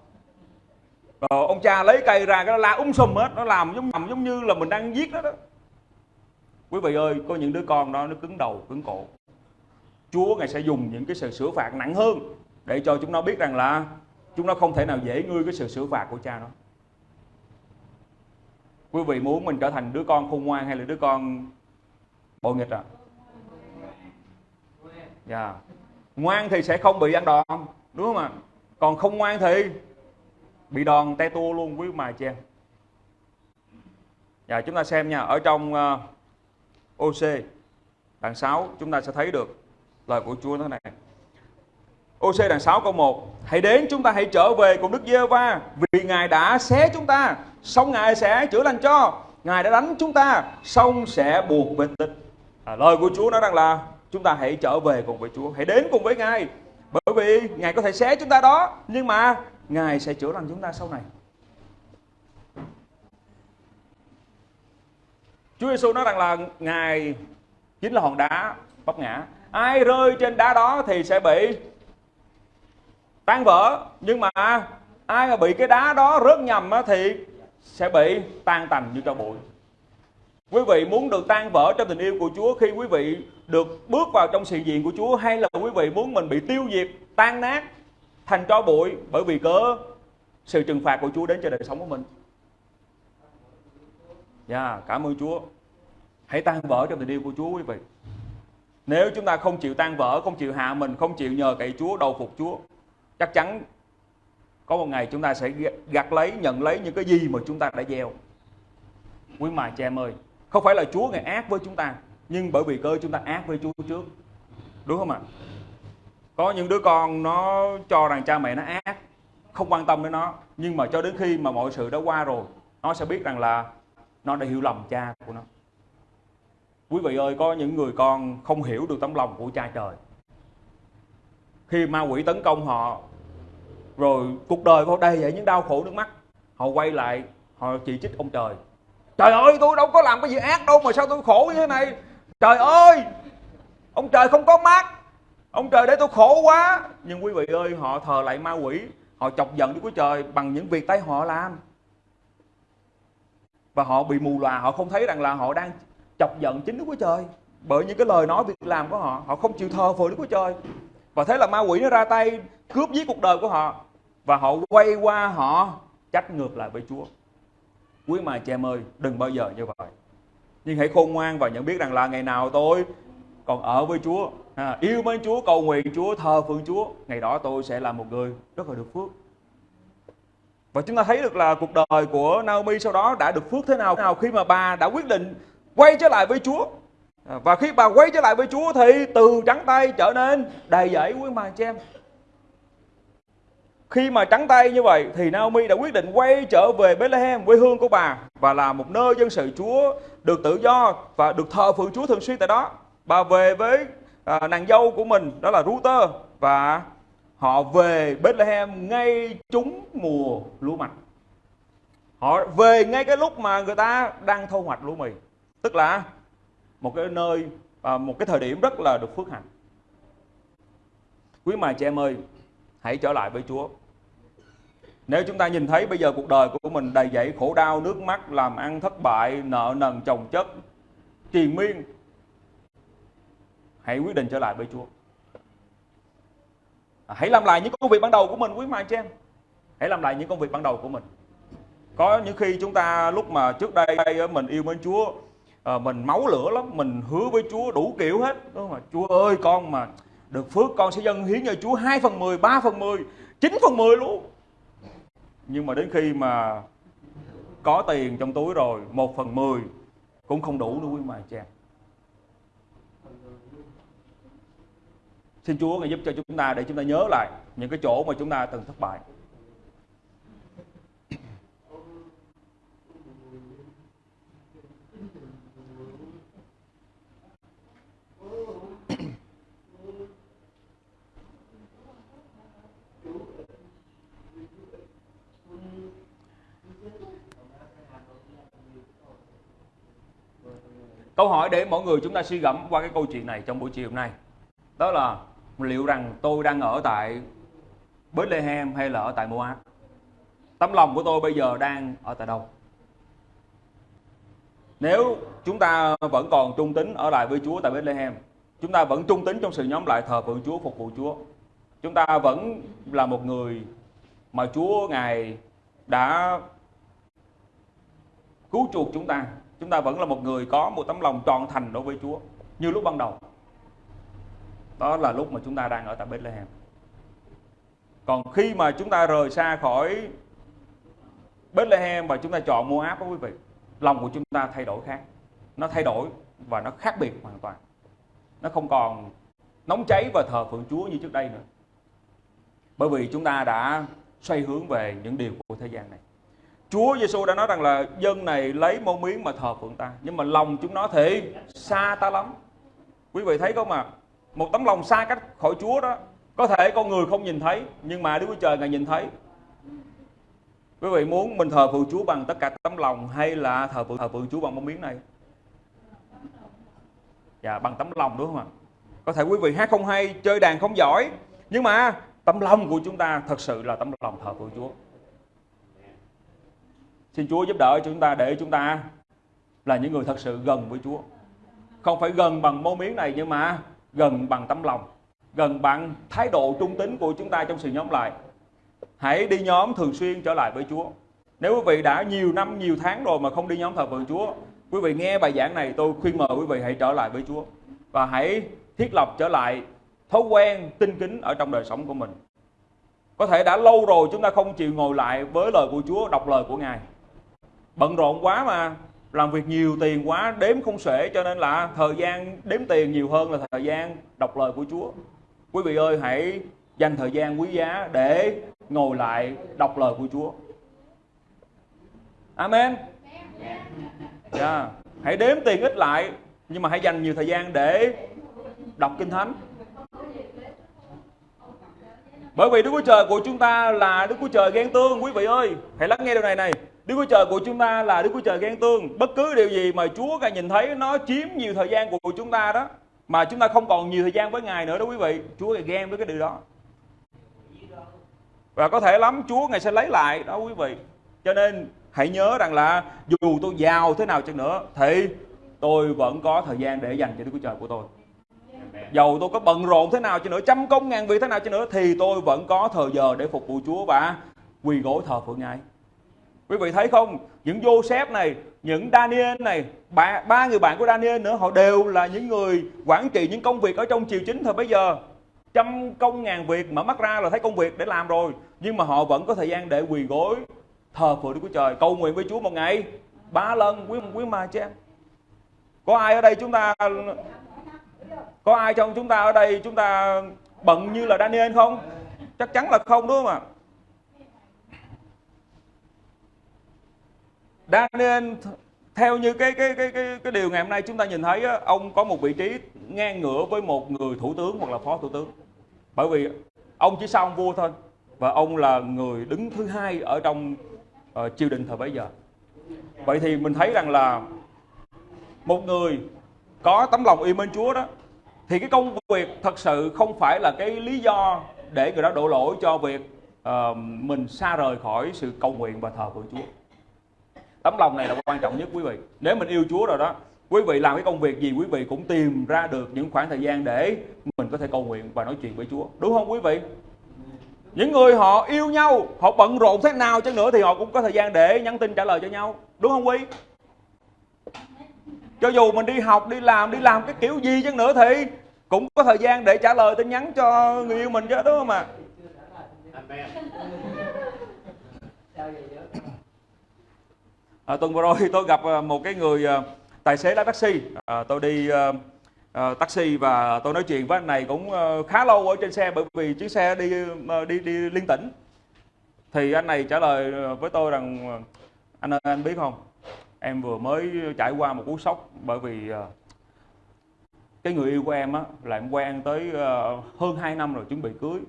Rồi ông cha lấy cây ra, cái nó la um sùm hết, nó làm giống làm giống như là mình đang giết nó đó. Quý vị ơi, có những đứa con đó nó cứng đầu, cứng cổ. Chúa ngài sẽ dùng những cái sự sửa phạt nặng hơn để cho chúng nó biết rằng là chúng nó không thể nào dễ ngươi cái sự sửa phạt của cha nó quý vị muốn mình trở thành đứa con khôn ngoan hay là đứa con bội nghịch à dạ. Yeah. ngoan thì sẽ không bị ăn đòn đúng không ạ? Còn không ngoan thì bị đòn te tua luôn quý mài chị dạ chúng ta xem nha. Ở trong ờ, uh, OC đoạn 6 chúng ta sẽ thấy được lời của Chúa thế này. OC đoạn 6 câu 1 Hãy đến chúng ta hãy trở về cùng Đức Giê-va Vì Ngài đã xé chúng ta. Xong Ngài sẽ chữa lành cho. Ngài đã đánh chúng ta Xong sẽ buộc về tịch à, Lời của Chúa nói rằng là Chúng ta hãy trở về cùng với Chúa Hãy đến cùng với Ngài. Bởi vì Ngài có thể xé chúng ta đó Nhưng mà Ngài sẽ chữa lành chúng ta sau này. Chúa Giêsu nói rằng là Ngài chính là hòn đá vấp ngã. Ai rơi trên đá đó thì sẽ bị tan vỡ nhưng mà ai mà bị cái đá đó rớt nhầm thì sẽ bị tan tành như tro bụi quý vị muốn được tan vỡ trong tình yêu của Chúa khi quý vị được bước vào trong sự diện của Chúa hay là quý vị muốn mình bị tiêu diệt tan nát thành tro bụi bởi vì cớ sự trừng phạt của Chúa đến cho đời sống của mình Dạ, yeah, cảm ơn Chúa. Hãy tan vỡ trong tình yêu của Chúa quý vị. Nếu chúng ta không chịu tan vỡ, không chịu hạ mình, không chịu nhờ cậy Chúa, đầu phục Chúa chắc chắn có một ngày chúng ta sẽ gặt lấy, nhận lấy những cái gì mà chúng ta đã gieo. Quý mài cha em ơi, không phải là Chúa ngày ác với chúng ta, nhưng bởi vì cơ chúng ta ác với Chúa trước. Đúng không ạ? Có những đứa con nó cho rằng cha mẹ nó ác, không quan tâm đến nó, nhưng mà cho đến khi mà mọi sự đã qua rồi, nó sẽ biết rằng là nó đã hiểu lầm cha của nó. Quý vị ơi, có những người con không hiểu được tấm lòng của cha trời. Khi ma quỷ tấn công họ rồi cuộc đời của họ đầy vậy những đau khổ nước mắt. Họ quay lại, họ chỉ trích ông trời. Trời ơi, tôi đâu có làm cái gì ác đâu mà sao tôi khổ như thế này? Trời ơi, ông trời không có mắt. Ông trời để tôi khổ quá. Nhưng quý vị ơi, họ thờ lại ma quỷ. Họ chọc giận Đức Chúa Trời bằng những việc tay họ làm. Và họ bị mù lòa, họ không thấy rằng là họ đang chọc giận chính Đức Chúa Trời. Bởi những cái lời nói việc làm của họ họ không chịu thờ phượng Đức Chúa Trời. Và thế là ma quỷ nó ra tay, cướp giết cuộc đời của họ và họ quay qua họ trách ngược lại với Chúa. Quý mà chị em ơi, đừng bao giờ như vậy. Nhưng hãy khôn ngoan và nhận biết rằng là ngày nào tôi còn ở với Chúa à, yêu mến Chúa cầu nguyện Chúa thờ phượng Chúa ngày đó tôi sẽ là một người rất là được phước và chúng ta thấy được là cuộc đời của Naomi sau đó đã được phước thế nào nào khi mà bà đã quyết định quay trở lại với Chúa à, và khi bà quay trở lại với Chúa thì từ trắng tay trở nên đầy dẫy quý mà chị em khi mà trắng tay như vậy thì Naomi đã quyết định quay trở về Bethlehem quê hương của bà và là một nơi dân sự Chúa được tự do và được thờ phượng Chúa thường xuyên tại đó. Bà về với à, nàng dâu của mình đó là Ruther và họ về Bethlehem ngay trúng mùa lúa mạch. Họ về ngay cái lúc mà người ta đang thu hoạch lúa mì, tức là một cái nơi à, một cái thời điểm rất là được phước hạnh. Quý mà chị em ơi, hãy trở lại với Chúa. Nếu chúng ta nhìn thấy bây giờ cuộc đời của mình đầy dẫy khổ đau, nước mắt, làm ăn thất bại, nợ nần chồng chất, triền miên, hãy quyết định trở lại với Chúa. À, hãy làm lại những công việc ban đầu của mình quý mai chị em. Hãy làm lại những công việc ban đầu của mình. Có những khi chúng ta lúc mà trước đây mình yêu mến Chúa, ờ, mình máu lửa lắm, mình hứa với Chúa đủ kiểu hết. Đúng không? Chúa ơi con mà được phước con sẽ dâng hiến cho Chúa 2 phần 10, 3 phần 10, 9 phần 10 luôn nhưng mà đến khi mà có tiền trong túi rồi, một phần mười cũng không đủ nữa, quý mà cha xin Chúa ngài giúp cho chúng ta để chúng ta nhớ lại những cái chỗ mà chúng ta từng thất bại. Câu hỏi để mọi người chúng ta suy gẫm qua cái câu chuyện này trong buổi chiều hôm nay. Đó là liệu rằng tôi đang ở tại Bethlehem hay là ở tại Moab? Tấm lòng của tôi bây giờ đang ở tại đâu? Nếu chúng ta vẫn còn trung tín ở lại với Chúa tại Bethlehem Chúng ta vẫn trung tín trong sự nhóm lại thờ phượng Chúa, phục vụ Chúa. Chúng ta vẫn là một người mà Chúa Ngài đã cứu chuộc chúng ta chúng ta vẫn là một người có một tấm lòng trọn thành đối với Chúa, như lúc ban đầu. Đó là lúc mà chúng ta đang ở tại Bethlehem. Còn khi mà chúng ta rời xa khỏi Bethlehem và chúng ta chọn Moab đó quý vị, lòng của chúng ta thay đổi khác. Nó thay đổi và nó khác biệt hoàn toàn. Nó không còn nóng cháy và thờ phượng Chúa như trước đây nữa. Bởi vì chúng ta đã xoay hướng về những điều của thế gian này. Chúa Giêsu đã nói rằng là dân này lấy môn miếng mà thờ phượng ta. Nhưng mà lòng chúng nó thì xa ta lắm. Quý vị thấy không ạ? À? một tấm lòng xa cách khỏi Chúa đó, có thể con người không nhìn thấy, nhưng mà Đức Chúa Trời ngài nhìn thấy. Quý vị muốn mình thờ phượng Chúa bằng tất cả tấm lòng hay là thờ phượng thờ phượng Chúa bằng mâu miếng này? Dạ bằng tấm lòng đúng không ạ? Có thể quý vị hát không hay, chơi đàn không giỏi, nhưng mà tấm lòng của chúng ta thật sự là tấm lòng thờ phượng Chúa. Xin Chúa giúp đỡ chúng ta để chúng ta là những người thật sự gần với Chúa. Không phải gần bằng mô miếng này nhưng mà gần bằng tấm lòng, gần bằng thái độ trung tín của chúng ta trong sự nhóm lại. Hãy đi nhóm thường xuyên trở lại với Chúa. Nếu quý vị đã nhiều năm, nhiều tháng rồi mà không đi nhóm thờ phượng Chúa, quý vị nghe bài giảng này tôi khuyên mời quý vị hãy trở lại với Chúa và hãy thiết lập trở lại thói quen tinh kính ở trong đời sống của mình. Có thể đã lâu rồi chúng ta không chịu ngồi lại với lời của Chúa, đọc lời của Ngài bận rộn quá mà. Làm việc nhiều tiền quá, đếm không xuể, cho nên là thời gian đếm tiền nhiều hơn là thời gian đọc lời của Chúa. Quý vị ơi, hãy dành thời gian quý giá để ngồi lại đọc lời của Chúa. Amen. Yeah. Hãy đếm tiền ít lại, nhưng mà hãy dành nhiều thời gian để đọc kinh thánh. Bởi vì Đức Chúa Trời của chúng ta là Đức Chúa Trời ghen tương, quý vị ơi. Hãy lắng nghe điều này này. Đức Chúa Trời của chúng ta là Đức Chúa Trời ghen tương. Bất cứ điều gì mà Chúa Ngài nhìn thấy nó chiếm nhiều thời gian của chúng ta đó. Mà chúng ta không còn nhiều thời gian với Ngài nữa đó quý vị. Chúa Ngài ghen với cái điều đó. Và có thể lắm Chúa Ngài sẽ lấy lại đó quý vị. Cho nên hãy nhớ rằng là dù tôi giàu thế nào chăng nữa thì tôi vẫn có thời gian để dành cho Đức Chúa Trời của tôi. Dầu tôi có bận rộn thế nào cho nữa, trăm công ngàn việc thế nào cho nữa thì tôi vẫn có thời giờ để phục vụ Chúa và quỳ gối thờ phượng Ngài quý vị thấy không? Những Joseph này những Daniel này ba, ba người bạn của Daniel nữa họ đều là những người quản trị những công việc ở trong triều chính thời bây giờ trăm công ngàn việc mở mắt ra là thấy công việc để làm rồi nhưng mà họ vẫn có thời gian để quỳ gối thờ phượng Đức Chúa Trời. Cầu nguyện với Chúa một ngày. Ba lần quý quý mà cho em có ai ở đây chúng ta có ai trong chúng ta ở đây chúng ta bận như là Daniel không? Chắc chắn là không đúng không ạ? Daniel theo như cái cái cái cái cái điều ngày hôm nay chúng ta nhìn thấy á, ông có một vị trí ngang ngửa với một người thủ tướng hoặc là phó thủ tướng. Bởi vì ông chỉ sau ông vua thôi và ông là người đứng thứ hai ở trong uh, triều đình thời bấy giờ. Vậy thì mình thấy rằng là một người có tấm lòng yêu mến Chúa đó thì cái công việc thật sự không phải là cái lý do để người đó đổ lỗi cho việc uh, mình xa rời khỏi sự cầu nguyện và thờ phượng Chúa tấm lòng này là quan trọng nhất quý vị. Nếu mình yêu Chúa rồi đó quý vị làm cái công việc gì quý vị cũng tìm ra được những khoảng thời gian để mình có thể cầu nguyện và nói chuyện với Chúa. Đúng không quý vị? Những người họ yêu nhau họ bận rộn thế nào chăng nữa thì họ cũng có thời gian để nhắn tin trả lời cho nhau. Đúng không quý? Cho dù mình đi học đi làm đi làm cái kiểu gì chăng nữa thì cũng có thời gian để trả lời tin nhắn cho người yêu mình chứ đúng không ạ? À, À, tuần vừa rồi tôi gặp à, một cái người à, tài xế lái taxi. À, tôi đi uh, taxi và tôi nói chuyện với anh này cũng khá lâu ở trên xe bởi vì chiếc xe đi đi đi liên tỉnh. Thì anh này trả lời với tôi rằng anh ơi anh biết không? Em vừa mới trải qua một cú sốc bởi vì cái người yêu của em á là em quen tới hơn 2 năm rồi chuẩn bị cưới.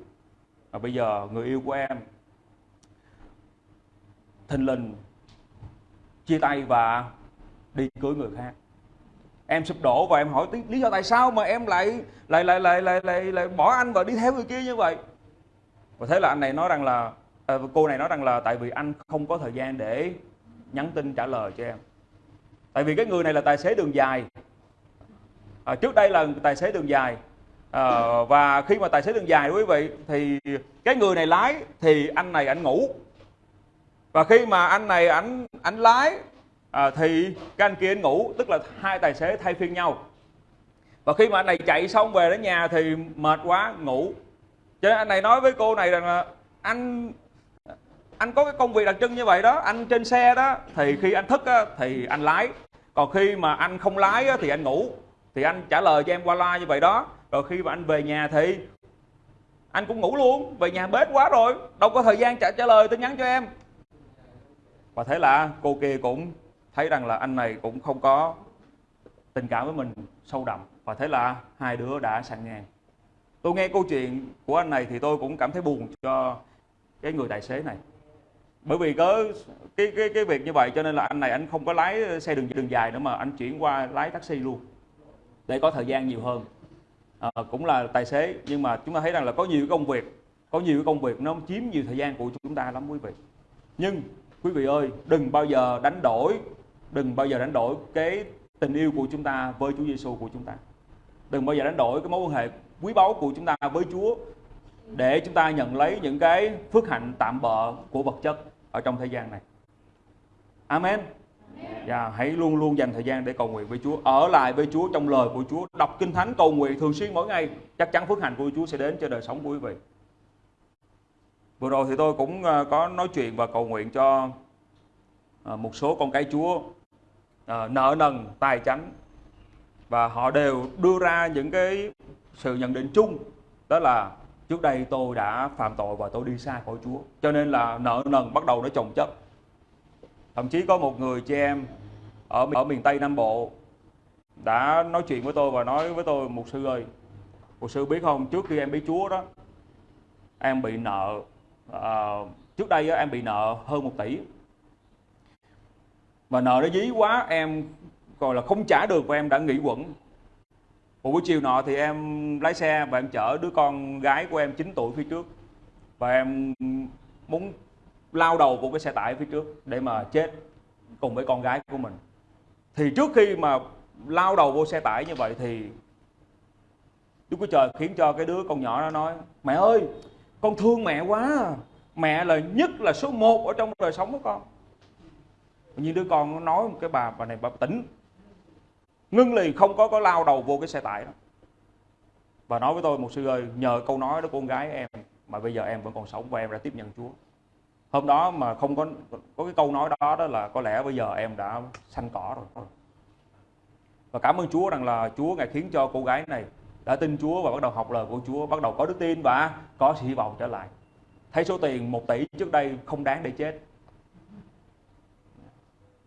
Và bây giờ người yêu của em thình lình chia tay và đi cưới người khác. Em sụp đổ và em hỏi lý do tại sao mà em lại lại lại lại lại lại, lại bỏ anh và đi theo người kia như vậy? Và thế là anh này nói rằng là à, cô này nói rằng là tại vì anh không có thời gian để nhắn tin trả lời cho em. Tại vì cái người này là tài xế đường dài. À, trước đây là tài xế đường dài. À, và khi mà tài xế đường dài quý vị thì cái người này lái thì anh này anh ngủ và khi mà anh này anh anh lái à, thì cái anh kia anh ngủ tức là hai tài xế thay phiên nhau. Và khi mà anh này chạy xong về đến nhà thì mệt quá ngủ. Cho nên anh này nói với cô này rằng là anh anh có cái công việc đặc trưng như vậy đó anh trên xe đó. Thì khi anh thức á, thì anh lái. Còn khi mà anh không lái á, thì anh ngủ. Thì anh trả lời cho em qua loa như vậy đó. Rồi khi mà anh về nhà thì anh cũng ngủ luôn. Về nhà bết quá rồi đâu có thời gian trả trả lời tin nhắn cho em và thế là cô kia cũng thấy rằng là anh này cũng không có tình cảm với mình sâu đậm. Và thế là hai đứa đã sang ngang. Tôi nghe câu chuyện của anh này thì tôi cũng cảm thấy buồn cho cái người tài xế này. Bởi vì có cái cái cái việc như vậy cho nên là anh này anh không có lái xe đường đường dài nữa mà anh chuyển qua lái taxi luôn. Để có thời gian nhiều hơn. À, cũng là tài xế nhưng mà chúng ta thấy rằng là có nhiều công việc có nhiều công việc nó chiếm nhiều thời gian của chúng ta lắm quý vị. Nhưng quý vị ơi đừng bao giờ đánh đổi đừng bao giờ đánh đổi cái tình yêu của chúng ta với Chúa Giêsu của chúng ta. Đừng bao giờ đánh đổi cái mối quan hệ quý báu của chúng ta với Chúa để chúng ta nhận lấy những cái phước hạnh tạm bợ của vật chất ở trong thế gian này. Amen. Và yeah, hãy luôn luôn dành thời gian để cầu nguyện với Chúa. Ở lại với Chúa trong lời của Chúa. Đọc kinh thánh cầu nguyện thường xuyên mỗi ngày. Chắc chắn phước hạnh của Chúa sẽ đến cho đời sống của quý vị vừa rồi thì tôi cũng ờ, có nói chuyện và cầu nguyện cho ờ, một số con cái Chúa ờ, nợ nần, tài chánh. Và họ đều đưa ra những cái sự nhận định chung, đó là trước đây tôi đã phạm tội và tôi đi xa khỏi Chúa, cho nên là nợ nần bắt đầu nó chồng chất. Thậm chí có một người chị em ở ở miền Tây Nam Bộ đã nói chuyện với tôi và nói với tôi một sư ơi một sư biết không, trước khi em biết Chúa đó, em bị nợ uh, trước đây em bị nợ hơn một tỷ. Và nợ nó dí quá em gọi là không trả được và em đã nghỉ quẩn. Một buổi chiều nọ thì em lái xe và em chở đứa con gái của em 9 tuổi phía trước. Và em muốn lao đầu của cái xe tải phía trước để mà chết cùng với con gái của mình. Thì trước khi mà lao đầu vô xe tải như vậy thì Đức Chúa Trời khiến cho cái đứa con nhỏ nó nói mẹ ơi con thương mẹ quá à. mẹ là nhất là số một ở trong đời sống của con. Như đứa con nó nói một cái bà bà này bà tỉnh. Ngưng liền không có có lao đầu vô cái xe tải đó. Và nói với tôi một sư ơi, nhờ câu nói đó con gái em, mà bây giờ em vẫn còn sống và em đã tiếp nhận Chúa. Hôm đó mà không có có cái câu nói đó đó là có lẽ bây giờ em đã xanh cỏ rồi. Và cảm ơn Chúa rằng là Chúa ngài khiến cho cô gái này đã tin Chúa và bắt đầu học lời của Chúa, bắt đầu có đức tin và có sự hy vọng trở lại. Thấy số tiền một tỷ trước đây không đáng để chết.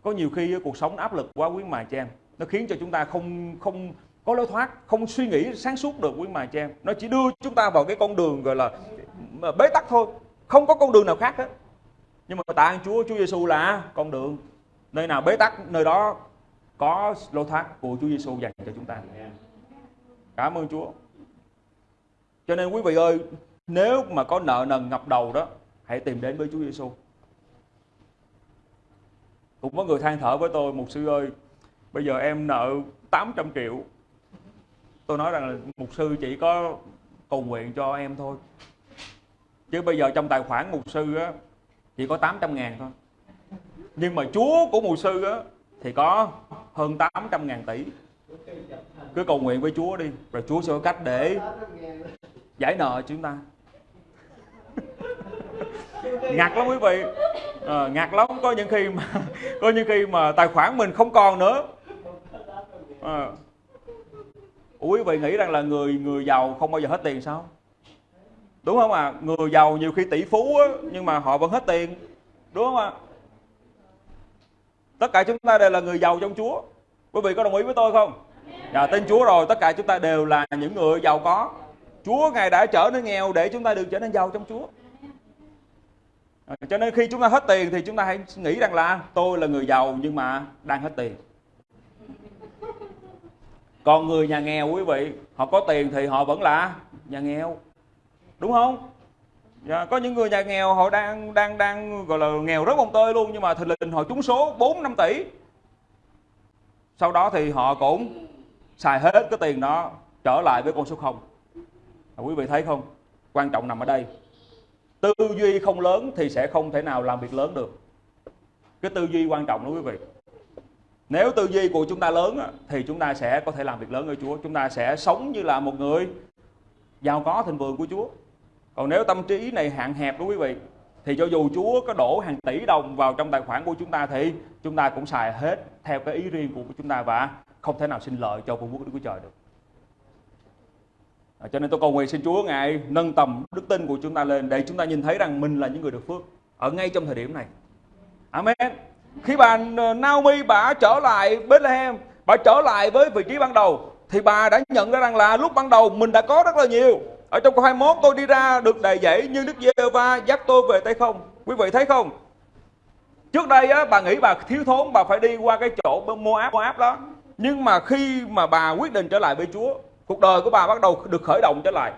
Có nhiều khi cuộc sống áp lực quá quý mà cho em. Nó khiến cho chúng ta không không có lối thoát, không suy nghĩ sáng suốt được quý mà cho em. Nó chỉ đưa chúng ta vào cái con đường gọi là bế tắc thôi. Không có con đường nào khác hết. Nhưng mà tạ ơn Chúa Chúa Giêsu là con đường nơi nào bế tắc, nơi đó có lối thoát của Chúa Giêsu dành cho chúng ta cảm ơn Chúa. Cho nên quý vị ơi, nếu mà có nợ nần ngập đầu đó, hãy tìm đến với Chúa Giêsu cũng có người than thở với tôi, mục sư ơi, bây giờ em nợ 800 triệu. Tôi nói rằng là, mục sư chỉ có cầu nguyện cho em thôi. Chứ bây giờ trong tài khoản mục sư á, chỉ có 800 ngàn thôi. Nhưng mà chúa của mục sư á, thì có hơn 800 ngàn tỷ cứ cầu nguyện với chúa đi rồi chúa sẽ có cách để giải nợ chúng ta. [laughs] Ngặt lắm quý vị. Ờ, à, ngặt lắm. Có những khi mà [laughs] có những khi mà tài khoản mình không còn nữa. À. quý vị nghĩ rằng là người người giàu không bao giờ hết tiền sao? Đúng không ạ? À? người giàu nhiều khi tỷ phú á, nhưng mà họ vẫn hết tiền. Đúng không ạ? À? tất cả chúng ta đều là người giàu trong Chúa. Quý vị có đồng ý với tôi không? Dạ tin Chúa rồi tất cả chúng ta đều là những người giàu có. Chúa ngài đã trở nên nghèo để chúng ta được trở nên giàu trong Chúa. Ờ, cho nên khi chúng ta hết tiền thì chúng ta hãy nghĩ rằng là tôi là người giàu nhưng mà đang hết tiền. Còn người nhà nghèo quý vị họ có tiền thì họ vẫn là nhà nghèo. Đúng không? Dạ, có những người nhà nghèo họ đang đang đang gọi là nghèo rất bông tơi luôn nhưng mà thình lình họ trúng số 4 5 tỷ. Sau đó thì họ cũng xài hết cái tiền đó trở lại với con số không. Quý vị thấy không? Quan trọng nằm ở đây. Tư duy không lớn thì sẽ không thể nào làm việc lớn được. Cái tư duy quan trọng đó quý vị. Nếu tư duy của chúng ta lớn thì chúng ta sẽ có thể làm việc lớn ở Chúa. Chúng ta sẽ sống như là một người giàu có thịnh vượng của Chúa. Còn nếu tâm trí này hạn hẹp đó quý vị, thì cho dù Chúa có đổ hàng tỷ đồng vào trong tài khoản của chúng ta thì chúng ta cũng xài hết theo cái ý riêng của chúng ta và không thể nào sinh lợi cho vương quốc Đức Chúa Trời được. À, cho nên tôi cầu nguyện xin Chúa ngài nâng tầm đức tin của chúng ta lên để chúng ta nhìn thấy rằng mình là những người được phước ở ngay trong thời điểm này. Amen. Khi bà ờ, Naomi bà trở lại Bethlehem, bà trở lại với vị trí ban đầu thì bà đã nhận ra rằng là lúc ban đầu mình đã có rất là nhiều ở trong câu 21 tôi đi ra được đầy dẫy như Đức Giê-va dắt tôi về tay không. Quý vị thấy không? Trước đây á, bà nghĩ bà thiếu thốn bà phải đi qua cái chỗ Moab, Moab đó. Nhưng mà khi mà bà quyết định trở lại với Chúa, cuộc đời của bà bắt đầu được khởi động trở lại.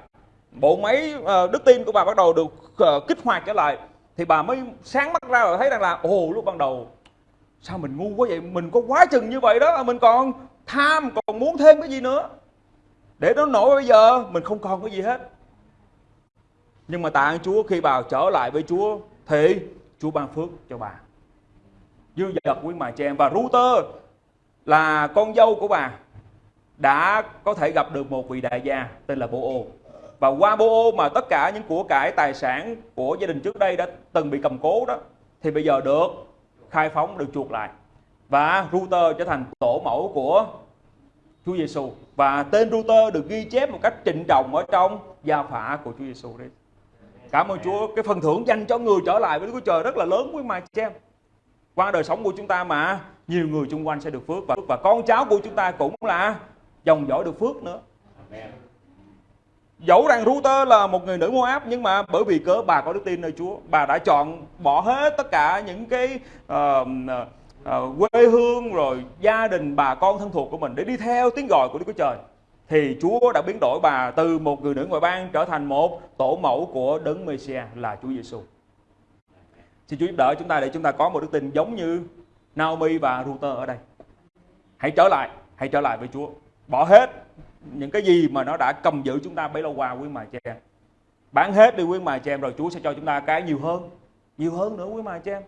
Bộ máy uh, đức tin của bà bắt đầu được uh, kích hoạt trở lại. Thì bà mới sáng mắt ra và thấy rằng là ồ lúc ban đầu sao mình ngu quá vậy? Mình có quá chừng như vậy đó mình còn tham còn muốn thêm cái gì nữa? Để nó nổi bây giờ mình không còn cái gì hết. Nhưng mà tạ ơn Chúa khi bà trở lại với Chúa thì Chúa ban phước cho bà. Dư dật quý mà chị em và Router là con dâu của bà đã có thể gặp được một vị đại gia tên là Bô-ô và qua Bô-ô mà tất cả những của cải tài sản của gia đình trước đây đã từng bị cầm cố đó thì bây giờ được khai phóng được chuộc lại và Router trở thành tổ mẫu của Chúa Giêsu và tên router được ghi chép một cách trịnh trọng ở trong gia phả của Chúa Giêsu đấy. Cảm ơn Chúa, cái phần thưởng dành cho người trở lại với Đức Chúa Trời rất là lớn với mà chị em. Qua đời sống của chúng ta mà nhiều người xung quanh sẽ được phước và và con cháu của chúng ta cũng là dòng dõi được phước nữa. Dẫu rằng Router là một người nữ Moab nhưng mà bởi vì cớ bà có đức tin nơi Chúa, bà đã chọn bỏ hết tất cả những cái uh, uh, quê hương rồi gia đình bà con thân thuộc của mình để đi theo tiếng gọi của Đức Chúa Trời thì Chúa đã biến đổi bà từ một người nữ ngoại bang trở thành một tổ mẫu của đấng Mêsia là Chúa Giêsu. Xin Chúa giúp đỡ chúng ta để chúng ta có một đức tin giống như Naomi và Ruther ở đây. Hãy trở lại, hãy trở lại với Chúa. Bỏ hết những cái gì mà nó đã cầm giữ chúng ta bấy lâu qua quý mài chị em. Bán hết đi quý mài chị em rồi Chúa sẽ cho chúng ta cái nhiều hơn. Nhiều hơn nữa quý mài chị em.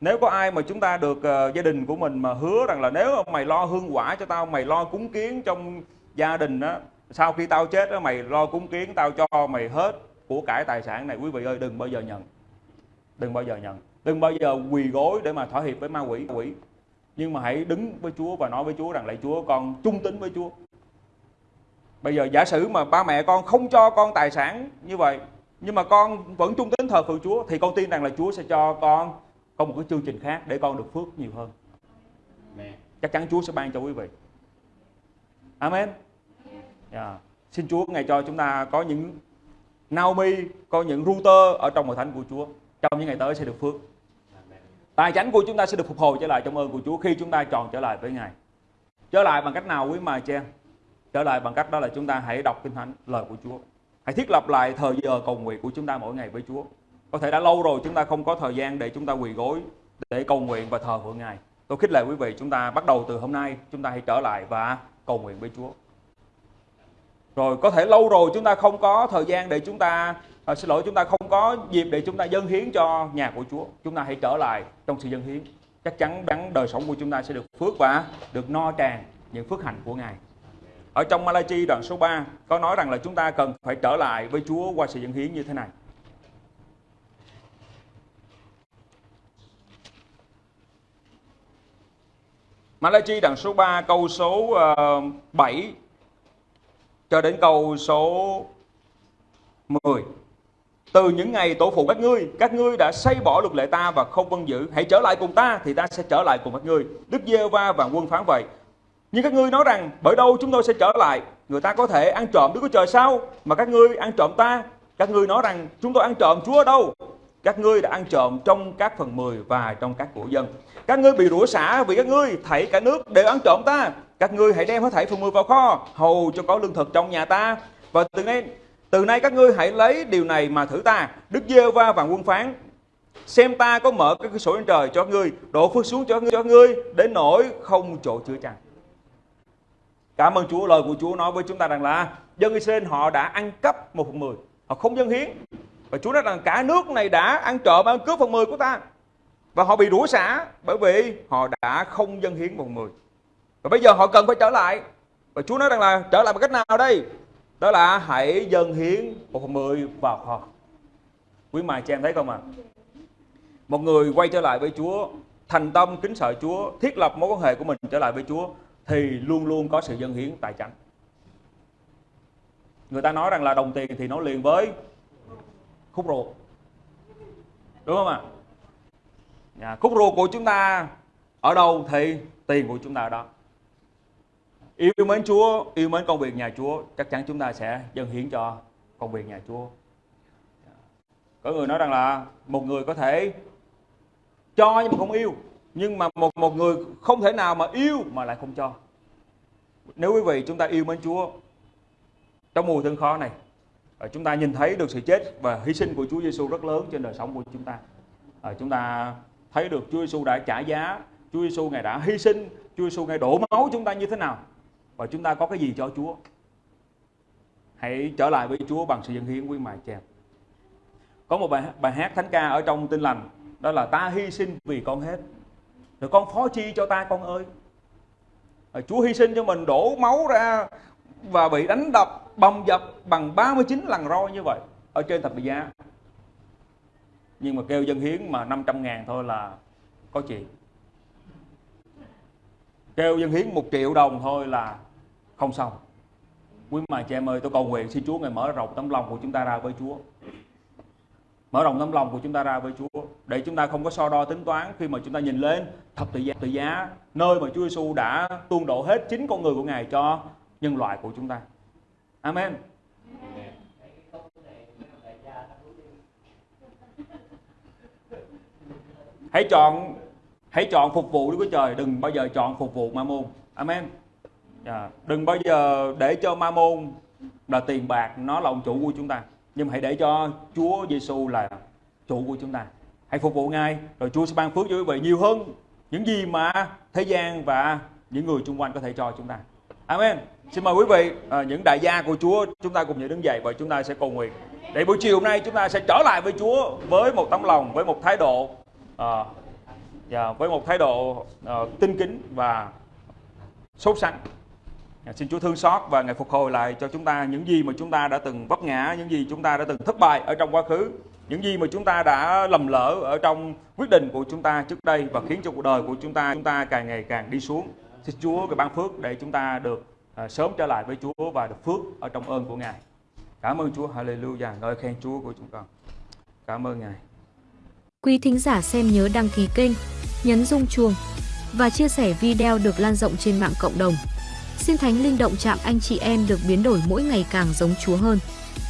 nếu có ai mà chúng ta được uh, gia đình của mình mà hứa rằng là nếu mày lo hương quả cho tao mày lo cúng kiến trong gia đình đó sau khi tao chết đó mày lo cúng kiến tao cho mày hết của cải tài sản này quý vị ơi đừng bao giờ nhận đừng bao giờ nhận đừng bao giờ quỳ gối để mà thỏa hiệp với ma quỷ quỷ. Nhưng mà hãy đứng với Chúa và nói với Chúa rằng lạy Chúa con trung tín với Chúa. Bây giờ giả sử mà ba mẹ con không cho con tài sản như vậy nhưng mà con vẫn trung tín thờ phượng Chúa thì con tin rằng là Chúa sẽ cho con có một cái chương trình khác để con được phước nhiều hơn. Chắc chắn Chúa sẽ ban cho quý vị. Amen. Yeah. Dạ. xin Chúa ngày cho chúng ta có những Naomi có những router ở trong hội thánh của Chúa. Trong những ngày tới sẽ được phước tài chánh của chúng ta sẽ được phục hồi trở lại trong ơn của Chúa khi chúng ta tròn trở lại với Ngài trở lại bằng cách nào quý mài chen trở lại bằng cách đó là chúng ta hãy đọc kinh thánh lời của Chúa hãy thiết lập lại thời giờ cầu nguyện của chúng ta mỗi ngày với Chúa có thể đã lâu rồi chúng ta không có thời gian để chúng ta quỳ gối để cầu nguyện và thờ phượng Ngài tôi khích lệ quý vị chúng ta bắt đầu từ hôm nay chúng ta hãy trở lại và cầu nguyện với Chúa rồi có thể lâu rồi chúng ta không có thời gian để chúng ta à, xin lỗi chúng ta không có dịp để chúng ta dâng hiến cho nhà của Chúa. Chúng ta hãy trở lại trong sự dâng hiến. Chắc chắn đắng đời sống của chúng ta sẽ được phước và được no tràn những phước hạnh của Ngài. Ở trong Malachi đoạn số 3 có nói rằng là chúng ta cần phải trở lại với Chúa qua sự dâng hiến như thế này. Malachi đoạn số 3 câu số ờ, 7 cho đến câu số 10. Từ những ngày tổ phụ các ngươi, các ngươi đã xây bỏ luật lệ ta và không vâng giữ. Hãy trở lại cùng ta thì ta sẽ trở lại cùng các ngươi. Đức giê va và quân phán vậy. Nhưng các ngươi nói rằng bởi đâu chúng tôi sẽ trở lại? Người ta có thể ăn trộm Đức Chúa Trời sao? Mà các ngươi ăn trộm ta? Các ngươi nói rằng chúng tôi ăn trộm Chúa ở đâu? Các ngươi đã ăn trộm trong các phần mười và trong các của dân. Các ngươi bị rủa xả vì các ngươi thảy cả nước đều ăn trộm ta. Các ngươi hãy đem hết thảy phần mười vào kho Hầu cho có lương thực trong nhà ta. Và từ nay từ nay các ngươi hãy lấy điều này mà thử ta Đức giê va và quân phán Xem ta có mở các cửa sổ trên trời cho ngươi Đổ phước xuống cho ngươi, cho ngươi Đến nỗi không chỗ chứa chăng Cảm ơn Chúa, lời của Chúa nói với chúng ta rằng là dân Israel họ đã ăn cắp một phần mười, họ không dân hiến. Và Chúa nói rằng cả nước này đã ăn trộm, ăn cướp phần mười của ta. Và họ bị rủa xả bởi vì họ đã không dân hiến một phần mười. Và bây giờ họ cần phải trở lại. Và Chúa nói rằng là trở lại bằng cách nào đây? Đó là hãy dân hiến một phần mười vào kho. Quý mài chị em thấy không ạ? À? Một người quay trở lại với Chúa, thành tâm kính sợ Chúa, thiết lập mối quan hệ của mình trở lại với Chúa thì luôn luôn có sự dân hiến tài chánh người ta nói rằng là đồng tiền thì nó liền với khúc ruột đúng không ạ à? khúc ruột của chúng ta ở đâu thì tiền của chúng ta ở đó yêu mến Chúa, yêu mến công việc nhà Chúa, chắc chắn chúng ta sẽ dâng hiến cho công việc nhà Chúa. Có người nói rằng là một người có thể cho nhưng mà không yêu, nhưng mà một một người không thể nào mà yêu mà lại không cho. Nếu quý vị chúng ta yêu mến Chúa trong mùa thương khó này ờ, chúng ta nhìn thấy được sự chết và hy sinh của Chúa Giêsu rất lớn trên đời sống của chúng ta. Ờ, chúng ta thấy được Chúa Giêsu đã trả giá, Chúa Giêsu ngài đã hy sinh, Chúa Giêsu ngài đổ máu chúng ta như thế nào và chúng ta có cái gì cho Chúa? Hãy trở lại với Chúa bằng sự dân hiến quý mài chèm có một bài, bài hát thánh ca ở trong tin lành đó là ta hy sinh vì con hết. Rồi con phó chi cho ta con ơi. Chúa hy sinh cho mình đổ máu ra và bị đánh đập bầm dập bằng 39 lần roi như vậy ở trên thập tự giá. Nhưng mà kêu dân hiến mà 500 ngàn thôi là có chuyện. Kêu dân hiến một triệu đồng thôi là không xong quý mà chị em ơi tôi cầu nguyện xin Chúa ngài mở rộng tấm lòng của chúng ta ra với Chúa mở rộng tấm lòng của chúng ta ra với Chúa để chúng ta không có so đo tính toán khi mà chúng ta nhìn lên thập tự giá, tự giá nơi mà Chúa Giêsu đã tuôn đổ hết chính con người của Ngài cho nhân loại của chúng ta. Amen. Hãy chọn hãy chọn phục vụ Đức Chúa Trời, đừng bao giờ chọn phục vụ ma môn. Amen. Yeah. Đừng bao giờ để cho ma môn là tiền bạc nó là ông chủ của chúng ta nhưng hãy để cho Chúa Giêsu là chủ của chúng ta hãy phục vụ Ngài rồi Chúa sẽ ban phước cho quý vị nhiều hơn những gì mà thế gian và những người xung quanh có thể cho chúng ta Amen xin mời quý vị à, những đại gia của Chúa chúng ta cùng nhau đứng dậy và chúng ta sẽ cầu nguyện để buổi chiều hôm nay chúng ta sẽ trở lại với Chúa với một tấm lòng với một thái độ à, và với một thái độ uh, tinh kính và sốt sắng. Dạ, xin Chúa thương xót và Ngài phục hồi lại cho chúng ta những gì mà chúng ta đã từng vấp ngã, những gì chúng ta đã từng thất bại ở trong quá khứ, những gì mà chúng ta đã lầm lỡ ở trong quyết định của chúng ta trước đây và khiến cho cuộc đời của chúng ta chúng ta càng ngày càng đi xuống. Xin Chúa cái ban phước để chúng ta được à, sớm trở lại với Chúa và được phước ở trong ơn của Ngài. Cảm ơn Chúa, Hallelujah, ngợi khen Chúa của chúng con. Cảm ơn Ngài.
Quý thính giả xem nhớ đăng ký kênh, nhấn rung chuông và chia sẻ video được lan rộng trên mạng cộng đồng. Xin Thánh Linh động chạm anh chị em được biến đổi mỗi ngày càng giống Chúa hơn.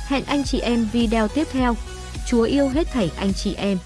Hẹn anh chị em video tiếp theo. Chúa yêu hết thảy anh chị em.